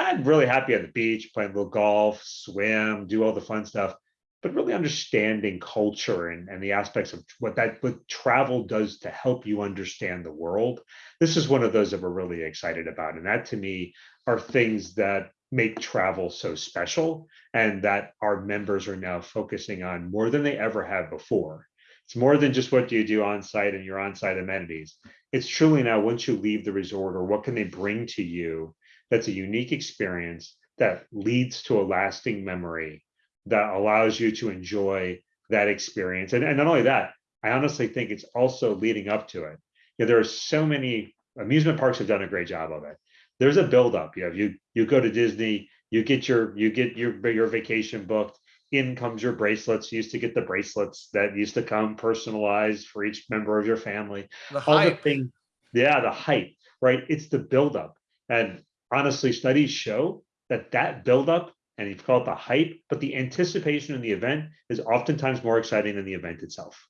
I'm really happy at the beach, playing a little golf, swim, do all the fun stuff but really understanding culture and, and the aspects of what that what travel does to help you understand the world. This is one of those that we're really excited about. And that to me are things that make travel so special and that our members are now focusing on more than they ever have before. It's more than just what do you do on site and your on site amenities. It's truly now once you leave the resort or what can they bring to you that's a unique experience that leads to a lasting memory that allows you to enjoy that experience. And, and not only that, I honestly think it's also leading up to it. You know, there are so many amusement parks have done a great job of it. There's a buildup. You have you you go to Disney, you get your you get your your vacation booked, in comes your bracelets. You used to get the bracelets that used to come personalized for each member of your family. The All the hype, things, yeah, the hype, right? It's the buildup. And honestly, studies show that that buildup, and you call it the hype, but the anticipation in the event is oftentimes more exciting than the event itself.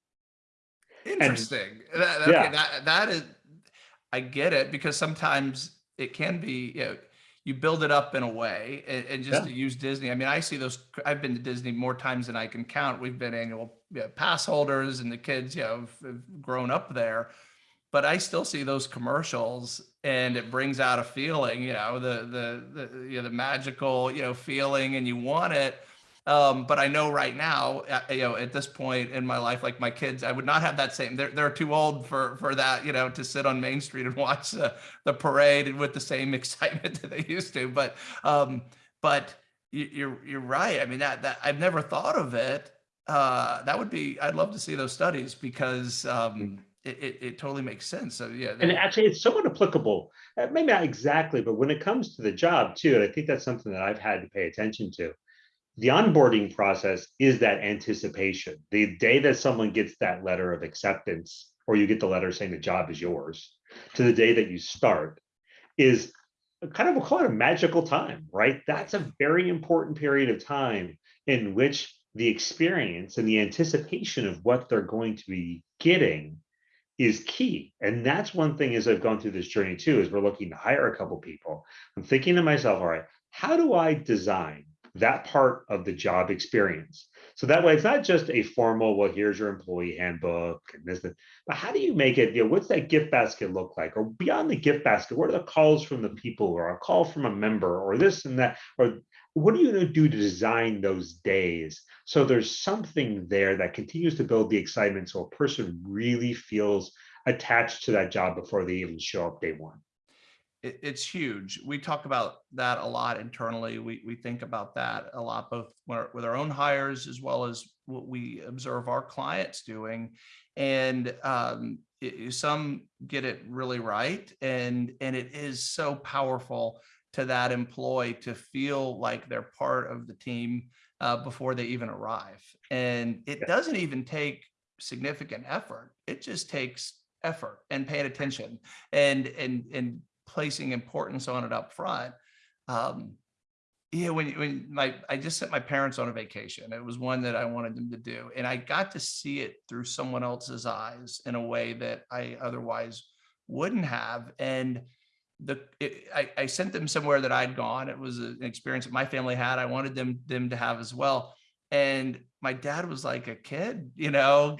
interesting. That, Yeah. okay, that, that is, I get it because sometimes it can be, you know, you build it up in a way and, and just Yeah. to use Disney. I mean, I see those, I've been to Disney more times than I can count. We've been annual you know, pass holders and the kids, you know, have, have grown up there. But I still see those commercials and it brings out a feeling, you know, the, the, the, you know, the magical, you know, feeling and you want it. Um, but I know right now, uh, you know, at this point in my life, like my kids, I would not have that same, they're, they're too old for, for that, you know, to sit on Main Street and watch the, the parade with the same excitement that they used to. But, um, but you, you're, you're right. I mean, that, that, I've never thought of it. Uh, that would be, I'd love to see those studies because, um, it, it, it totally makes sense. So yeah. And actually, it's somewhat applicable, uh, maybe not exactly, but when it comes to the job too, and I think that's something that I've had to pay attention to. The onboarding process is that anticipation. The day that someone gets that letter of acceptance, or you get the letter saying the job is yours, to the day that you start, is kind of, we'll call it a magical time, right? That's a very important period of time in which the experience and the anticipation of what they're going to be getting is key. And that's one thing as I've gone through this journey too, is we're looking to hire a couple people. I'm thinking to myself, all right, how do I design that part of the job experience? So that way it's not just a formal, well, here's your employee handbook and this, that, but how do you make it, you know, what's that gift basket look like? Or beyond the gift basket, what are the calls from the people or a call from a member or this and that? Or what are you going to do to design those days so there's something there that continues to build the excitement so a person really feels attached to that job before they even show up day one it's huge. We talk about that a lot internally. We, we think about that a lot, both with our- own hires as well as what we observe our clients doing. And um, it- some get it really right. And, and it is so powerful to that employee to feel like they're part of the team uh, before they even arrive. And it doesn't even take significant effort. It just takes effort and paying attention and and and placing importance on it up front. Um, yeah, when when my I just sent my parents on a vacation. It was one that I wanted them to do, and I got to see it through someone else's eyes in a way that I otherwise wouldn't have. And the it, I, I sent them somewhere that I'd gone. It was an experience that my family had. I wanted them them to have as well. And my dad was like a kid, you know,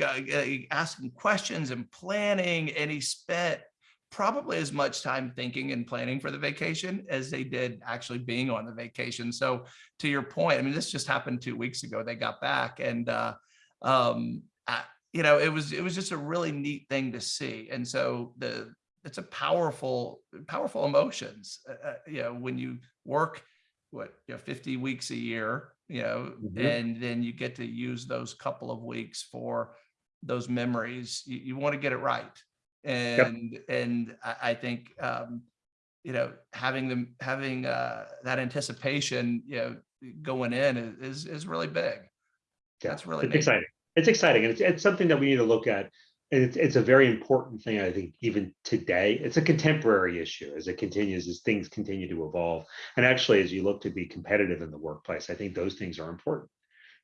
asking questions and planning, and he spent probably as much time thinking and planning for the vacation as they did actually being on the vacation. So to your point, I mean, this just happened two weeks ago. They got back and, uh, um, I- you know, it was, it was just a really neat thing to see. And so the, it's a powerful, powerful emotions, uh, uh, you know, when you work, what, you know, 50 weeks a year, you know, Mhm. and then you get to use those couple of weeks for those memories. You, you want to get it right and and I, I think um you know having them having uh that anticipation you know going in is is, is really big Yeah, That's really it's exciting it's exciting and it's, it's something that we need to look at it's, it's a very important thing i think even today it's a contemporary issue as it continues as things continue to evolve and actually as you look to be competitive in the workplace i think those things are important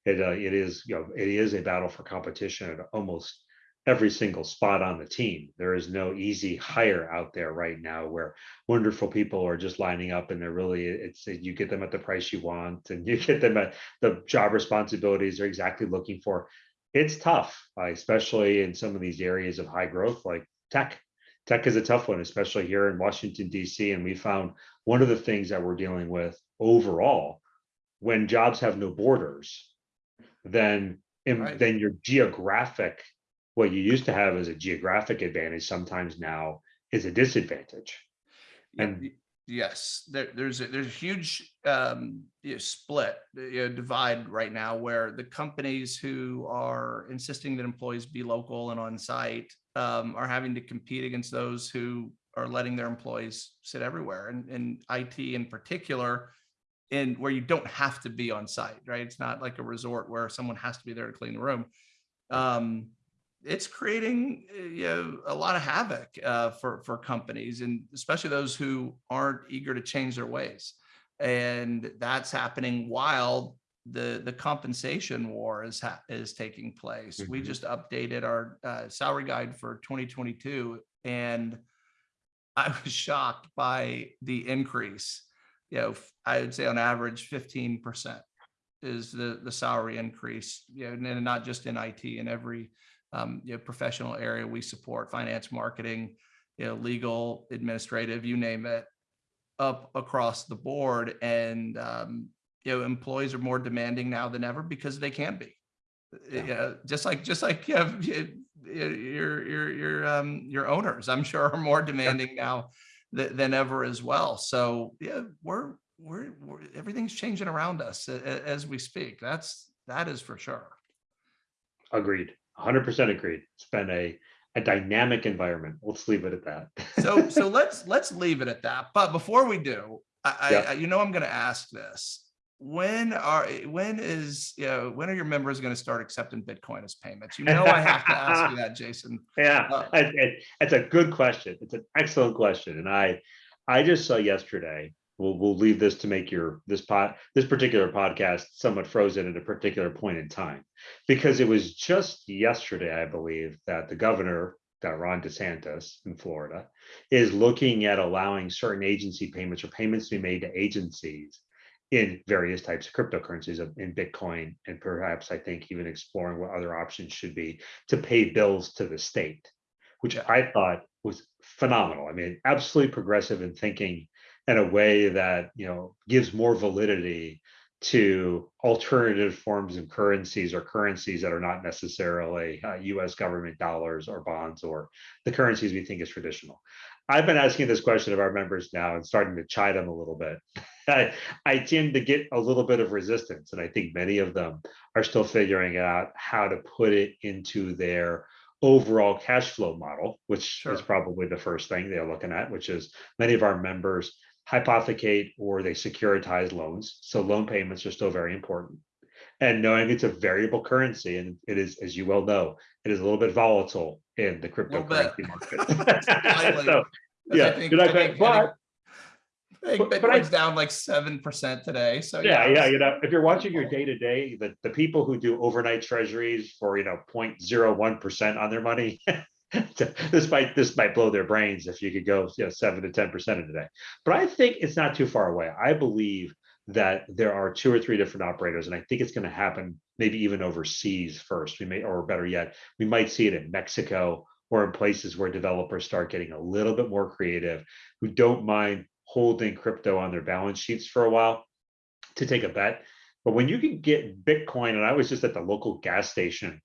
it, uh, it is you know it is a battle for competition at almost every single spot on the team. There is no easy hire out there right now where wonderful people are just lining up and they're really, it's, you get them at the price you want and you get them at the job responsibilities they're exactly looking for. It's tough, uh, especially in some of these areas of high growth like tech. Tech is a tough one, especially here in Washington, DC. And we found one of the things that we're dealing with overall, when jobs have no borders, then, Right. then your geographic what you used to have as a geographic advantage sometimes now is a disadvantage. And- yes there, there's a, there's a huge um you know, split you know, divide right now where the companies who are insisting that employees be local and on site um, are having to compete against those who are letting their employees sit everywhere and, IT in particular and where you don't have to be on site, right? It's not like a resort where someone has to be there to clean the room. Um, it's creating uh, you know, a lot of havoc uh, for for companies and especially those who aren't eager to change their ways. And that's happening while the the compensation war is ha- is taking place. We Mhm. just updated our uh, salary guide for 2022, and I was shocked by the increase. You know, I would say on average 15 percent is the the salary increase. You know, and not just in IT in every um, you know professional area we support, finance, marketing, you know, legal, administrative, you name it, up across the board. And um, you know, employees are more demanding now than ever because they can be. Yeah. Just like just like you have y- y- your your your um your owners, I'm sure are more demanding now than, than ever as well. So yeah, we're we're, we're everything's changing around us as we speak. That's that is for sure. Agreed, hundred percent agreed. It's been a, a dynamic environment. Let's leave it at that. So so let's let's leave it at that. But before we do, I, I- Yeah. I you know I'm going to ask this. When are when is you know when are your members going to start accepting Bitcoin as payments? You know I have to ask you that, Jason. Yeah, Uh, it- it- it's a good question. It's an excellent question. And I, I just saw yesterday, we'll, we'll leave this to make your, this pot this particular podcast somewhat frozen at a particular point in time. Because it was just yesterday, I believe, that the governor, that Ron DeSantis in Florida, is looking at allowing certain agency payments or payments to be made to agencies in various types of cryptocurrencies in Bitcoin, and perhaps I think even exploring what other options should be to pay bills to the state, which I thought was phenomenal. I mean, absolutely progressive in thinking in a way that, you know, gives more validity to alternative forms of currencies or currencies that are not necessarily uh, US government dollars or bonds or the currencies we think is traditional. I've been asking this question of our members now and starting to chide them a little bit. I, I tend to get a little bit of resistance, and I think many of them are still figuring out how to put it into their overall cash flow model, which Sure. is probably the first thing they're looking at, which is many of our members hypothecate or they securitize loans. So loan payments are still very important. And knowing it's a variable currency, and it is, as you well know, it is a little bit volatile in the cryptocurrency market. So, yeah, think- I think- I think- I think but- but I- Bitcoin's down like seven percent today. So Yeah, yeah, it's- you know, if you're watching your day to day, the, the people who do overnight treasuries for, you know, 0.01 percent on their money. This might, this might blow their brains if you could go, you know, seven to ten percent a day. But I think it's not too far away. I believe that there are two or three different operators, and I think it's gonna happen maybe even overseas first. We may, or better yet, we might see it in Mexico or in places where developers start getting a little bit more creative, who don't mind holding crypto on their balance sheets for a while to take a bet. But when you can get Bitcoin, and I was just at the local gas station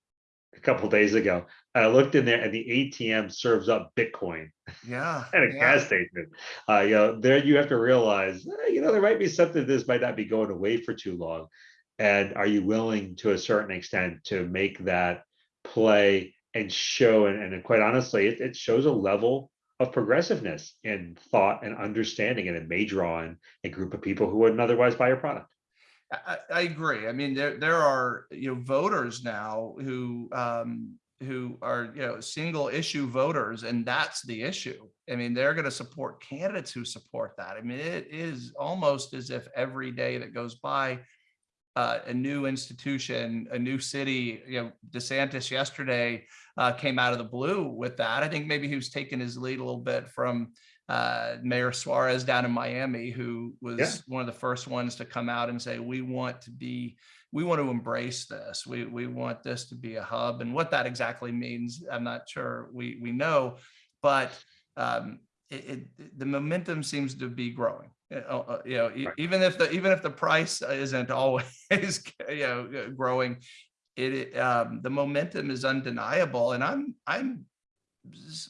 a couple days ago, I looked in there and the ATM serves up Bitcoin Yeah. at a yeah. gas station. Uh, you know, there you have to realize, eh, you know, there might be something this might not be going away for too long. And are you willing to a certain extent to make that play and show, and, and quite honestly, it, it shows a level of progressiveness in thought and understanding, and it may draw in a group of people who wouldn't otherwise buy your product. I, I agree. I mean, there there are you know voters now who um, who are you know single issue voters, and that's the issue. I mean, they're going to support candidates who support that. I mean, it is almost as if every day that goes by, uh, a new institution, a new city. You know, DeSantis yesterday uh, came out of the blue with that. I think maybe he was taking his lead a little bit from uh, Mayor Suarez down in Miami, who was Yeah. one of the first ones to come out and say, we want to be, we want to embrace this. We, we want this to be a hub. And what that exactly means, I'm not sure we, we know, but um, it, it, the momentum seems to be growing. Uh, uh, you know, Right. even if the, even if the price isn't always, you know, uh, growing, it, um, the momentum is undeniable. And I'm, I'm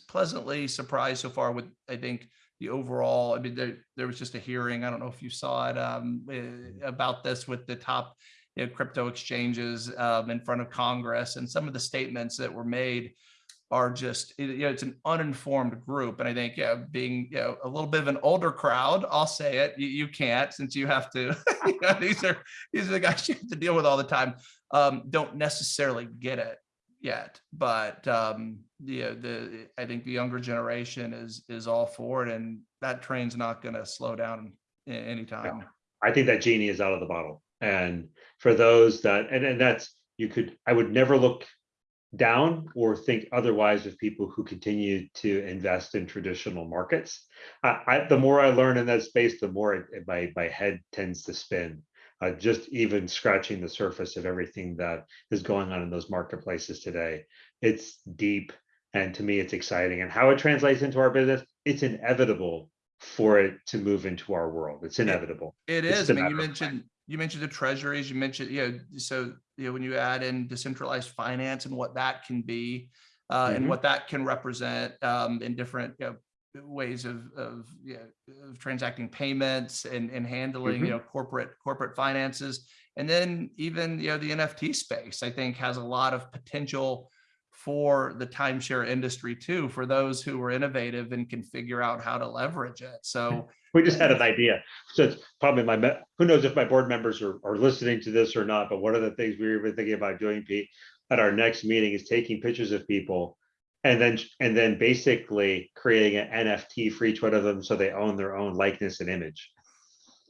pleasantly surprised so far with, I think, the overall, I mean, there, there was just a hearing, I don't know if you saw it, um, eh, about this with the top you know, crypto exchanges, um, in front of Congress and some of the statements that were made are just, you know, it's an uninformed group. And I think, yeah, being, you know, a little bit of an older crowd, I'll say it, you, you can't since you have to, you know, these are, these are the guys you have to deal with all the time, um, don't necessarily get it yet. But, um, yeah, the, I think the younger generation is, is all for it and that train's not going to slow down anytime. I think that genie is out of the bottle. And for those that, and, and that's, you could, I would never look down or think otherwise of people who continue to invest in traditional markets. I, I, the more I learn in that space, the more it, it- my, my head tends to spin. Uh, just even scratching the surface of everything that is going on in those marketplaces today. It's deep. And to me, it's exciting. And how it translates into our business, it's inevitable for it to move into our world. It's inevitable. It It's is. I mean, you mentioned, you mentioned the treasuries, you mentioned, you know, so, you know, when you add in decentralized finance and what that can be, uh, and Mhm. what that can represent, um, in different, you know, ways of, of, yeah, of transacting payments and, and handling, Mhm. you know, corporate, corporate finances. And then even, you know, the NFT space, I think has a lot of potential for the timeshare industry too, for those who are innovative and can figure out how to leverage it. So, We just had an idea. So it's probably my, who knows if my board members are, are listening to this or not, but one of the things we were even thinking about doing, Pete, at our next meeting is taking pictures of people and then, and then basically creating an NFT for each one of them so they own their own likeness and image.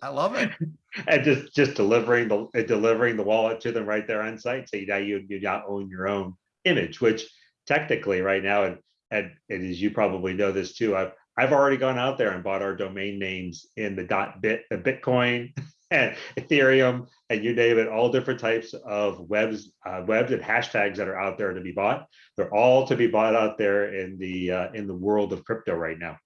I love it. And just, just delivering the, delivering the wallet to them right there on site. So you now you, you now own your own image, which technically right now, and, and and as you probably know this too, I've, I've already gone out there and bought our domain names in the dot bit, the Bitcoin and Ethereum, and you name it, all different types of webs, uh, webs and hashtags that are out there to be bought. They're all to be bought out there in the, uh, in the world of crypto right now.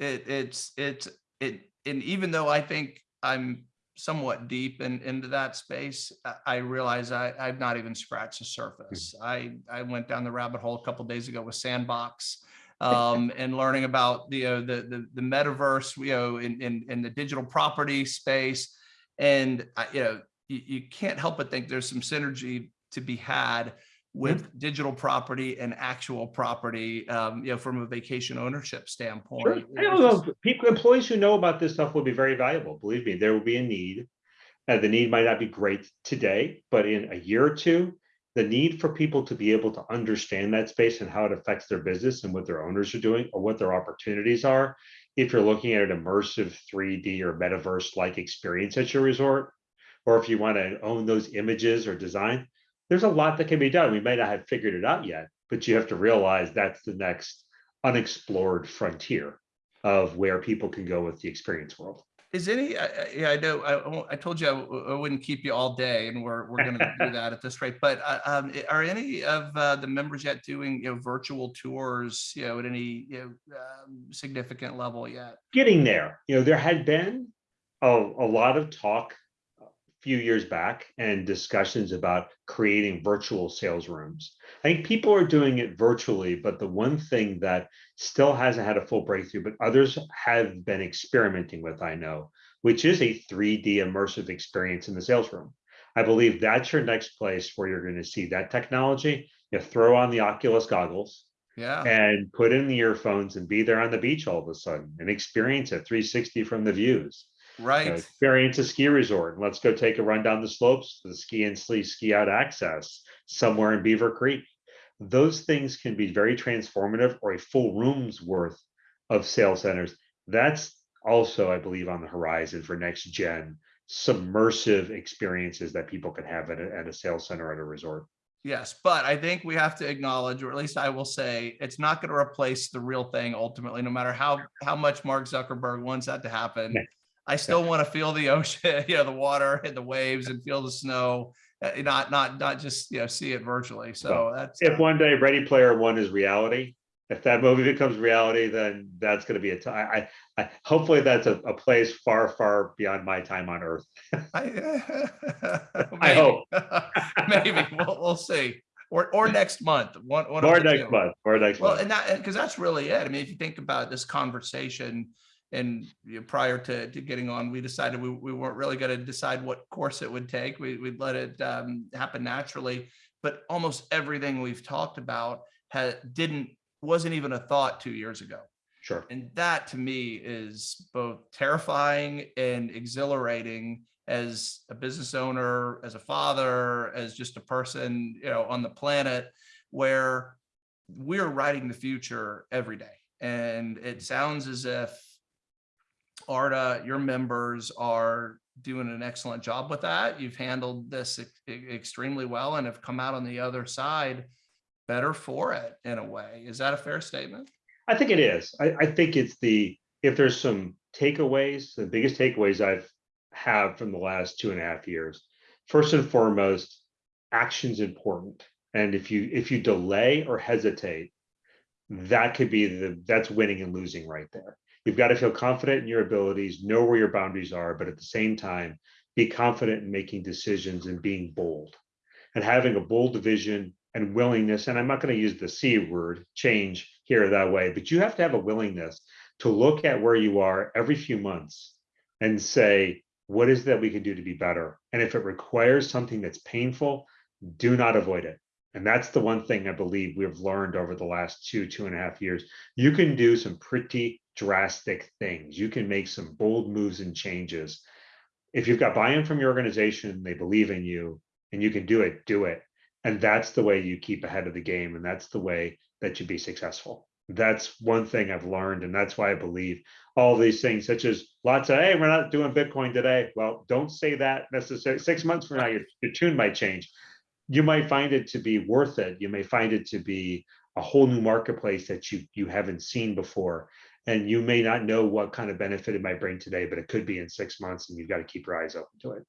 it it's it's it and even though I think I'm somewhat deep in into that space, I, realize I I've not even scratched the surface. I I went down the rabbit hole a couple days ago with Sandbox. Um, and learning about the, uh, the, the, the metaverse, you know, in, in, in the digital property space. And, I- you know, you, you can't help but think there's some synergy to be had with digital property and actual property, um, you know, from a vacation ownership standpoint. Sure. I don't just- know, people, employees who know about this stuff will be very valuable. Believe me, there will be a need. And the need might not be great today, but in a year or two, the need for people to be able to understand that space and how it affects their business and what their owners are doing or what their opportunities are. If you're looking at an immersive 3D or metaverse-like experience at your resort, or if you want to own those images or design, there's a lot that can be done. We may not have figured it out yet, but you have to realize that's the next unexplored frontier of where people can go with the experience world. Is any, I- yeah, I know, I, I won't- I told you I w- I wouldn't keep you all day and we're, we're gonna do that at this rate, but uh, um, are any of uh, the members yet doing, you know, virtual tours, you know, at any, you know, um, significant level yet? Getting there, you know, there had been a, a lot of talk few years back and discussions about creating virtual sales rooms. I think people are doing it virtually, but the one thing that still hasn't had a full breakthrough, but others have been experimenting with, I know, which is a 3D immersive experience in the sales room. I believe that's your next place where you're going to see that technology. You throw on the Oculus goggles Yeah, and put in the earphones and be there on the beach all of a sudden and experience it 360 from the views. You know, right. experience a ski resort. Let's go take a run down the slopes the ski and sleep ski out access somewhere in Beaver Creek. Those things can be very transformative or a full room's worth of sales centers. That's also, I believe, on the horizon for next gen submersive experiences that people can have at a, at a sales center at a resort. Yes, but I think we have to acknowledge, or at least I will say, it's not going to replace the real thing ultimately, no matter how, how much Mark Zuckerberg wants that to happen. I still want to feel the ocean, you know, the water and the waves and feel the snow, uh, not, not, not just, you know, see it virtually. So that's. If uh, one day Ready Player One is reality, if that movie becomes reality, then that's going to be a time. I, I hopefully that's a, a place far, far beyond my time on Earth. I I hope. Maybe, we'll, we'll see. Or, or next month, one, one. Or next month, or next Well, month. and that, because that's really it. I mean, if you think about this conversation and you know, prior to, to getting on, we decided we, we weren't really going to decide what course it would take. We, we'd let it um, happen naturally. But almost everything we've talked about had, didn't, wasn't even a thought two years ago. Sure. And that to me is both terrifying and exhilarating as a business owner, as a father, as just a person, you know, on the planet where we're writing the future every day. And it sounds as if ARDA, your members are doing an excellent job with that. You've handled this ex- extremely well and have come out on the other side better for it in a way. Is that a fair statement? I think it is. I, I think it's the, if there's some takeaways, the biggest takeaways I've have from the last two and a half years. First and foremost, action's important. And if you, if you delay or hesitate, that could be the, that's winning and losing right there. You've got to feel confident in your abilities, know where your boundaries are, but at the same time, be confident in making decisions and being bold. And having a bold vision and willingness, and I'm not going to use the C word, change here that way, but you have to have a willingness to look at where you are every few months and say, what is that we can do to be better? And if it requires something that's painful, do not avoid it. And that's the one thing I believe we've learned over the last two, two and a half years. You can do some pretty drastic things. You can make some bold moves and changes. If you've got buy-in from your organization, they believe in you and you can do it, do it. And that's the way you keep ahead of the game. And that's the way that you be successful. That's one thing I've learned. And that's why I believe all these things, such as lots of, hey, we're not doing Bitcoin today. Well, don't say that necessarily. Six months from now, your, your tune might change. You might find it to be worth it. You may find it to be a whole new marketplace that you you haven't seen before. And you may not know what kind of benefit it might bring today, but it could be in six months and you've got to keep your eyes open to it.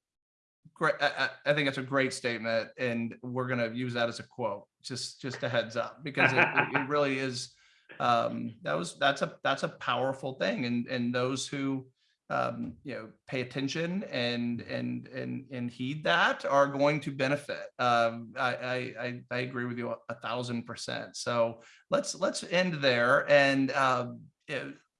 Great. I, I think that's a great statement and we're going to use that as a quote, just, just a heads up, because it, it really is. Um, that was, that's a, that's a powerful thing and, and those who, um, you know, pay attention and, and, and, and heed that are going to benefit. Um, I, I, I, agree with you a- a thousand percent. So let's, let's end there. And, um,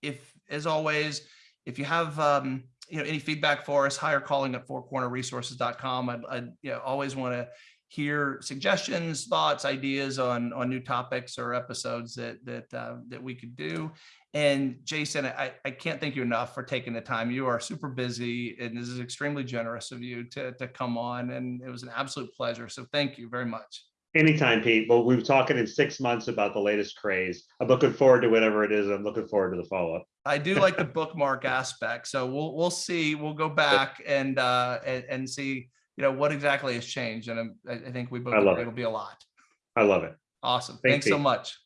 if, as always, if you have, um, you know, any feedback for us, hire calling at fourcornerresources.com. I'd, I'd, you know, always want to hear suggestions, thoughts, ideas on, on new topics or episodes that, that, uh, that we could do. And Jason, I, I can't thank you enough for taking the time. You are super busy and this is extremely generous of you to, to come on and it was an absolute pleasure. So thank you very much. Anytime, Pete. Well, we were talking in six months about the latest craze. I'm looking forward to whatever it is. I'm looking forward to the follow-up. I do like the bookmark aspect. So we'll, we'll see, we'll go back and, uh, and, and see, you know, what exactly has changed. And I'm- I, I think we both I love it. it'll be a lot. I love it. Awesome. Thanks, Thanks so much.